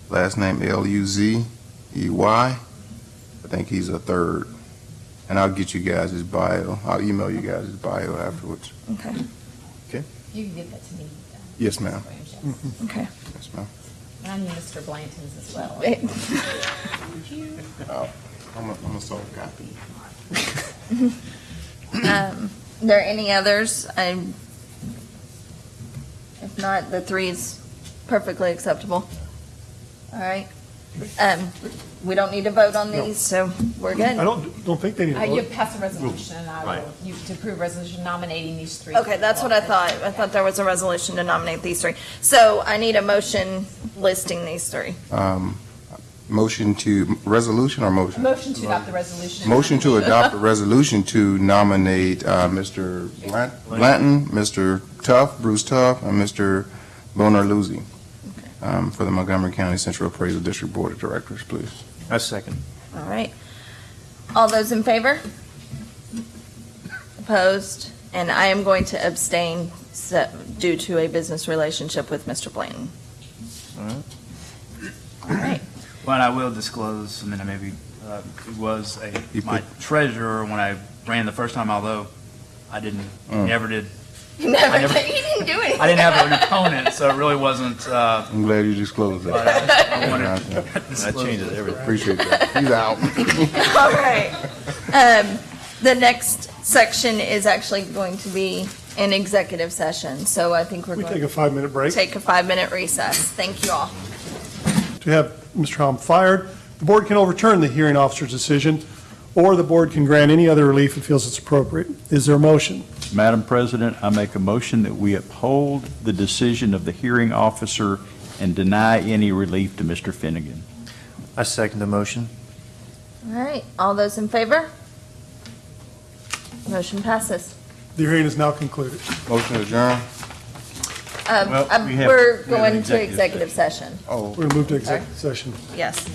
last name L-U-Z-E-Y. I think he's a third. And I'll get you guys his bio. I'll email you guys his bio afterwards. Okay, You can give that to me. uh, Yes, ma'am. Mr. Williams, okay. Yes, ma'am. And I need Mr. Blanton's as well. Oh, I'm a, I'm a soft copy. Um, there any others? I, if not, the three is perfectly acceptable. All right. Um, we don't need to vote on No. these, so we're good. I good. don't, don't think they need Uh, to You vote. pass a resolution, and I Right. will, you, to approve resolution nominating these three. Okay, that's what I thought. I thought there was a resolution to nominate these three. So I need a motion listing these three. Um, Motion to, resolution or motion? Motion to adopt the resolution. Motion to adopt a resolution to nominate uh, Mr. Blant- Blanton, Mr. Tuff, Bruce Tuff, and Mr. Bonar Luzey um, for the Montgomery County Central Appraisal District Board of Directors, please. A second. All right. All those in favor? Opposed? And I am going to abstain se- due to a business relationship with Mr. Blanton. All right. Well, and I will disclose, I mean, I maybe, uh, it was a, my treasurer when I ran the first time, although I didn't, Mm. never did. You never, I never- you didn't do anything. I didn't have an opponent, so it really wasn't, uh, I'm glad you disclosed but that. I I wanted That changes everything. Appreciate that. He's out. All right. Um, The next section is actually going to be an executive session, so I think we're We going take to a five-minute break. take a five-minute recess. Thank you all. To have Mr. Helm fired, the board can overturn the hearing officer's decision, or the board can grant any other relief it feels it's appropriate. Is there a motion? Madam President, I make a motion that we uphold the decision of the hearing officer and deny any relief to Mr. Finnegan. I second the motion. All right, all those in favor? Motion passes. The hearing is now concluded. Motion to adjourn. Um, Well, um, we have- We're we have an going to executive executive session. Oh. We're going to move to executive session. Yes.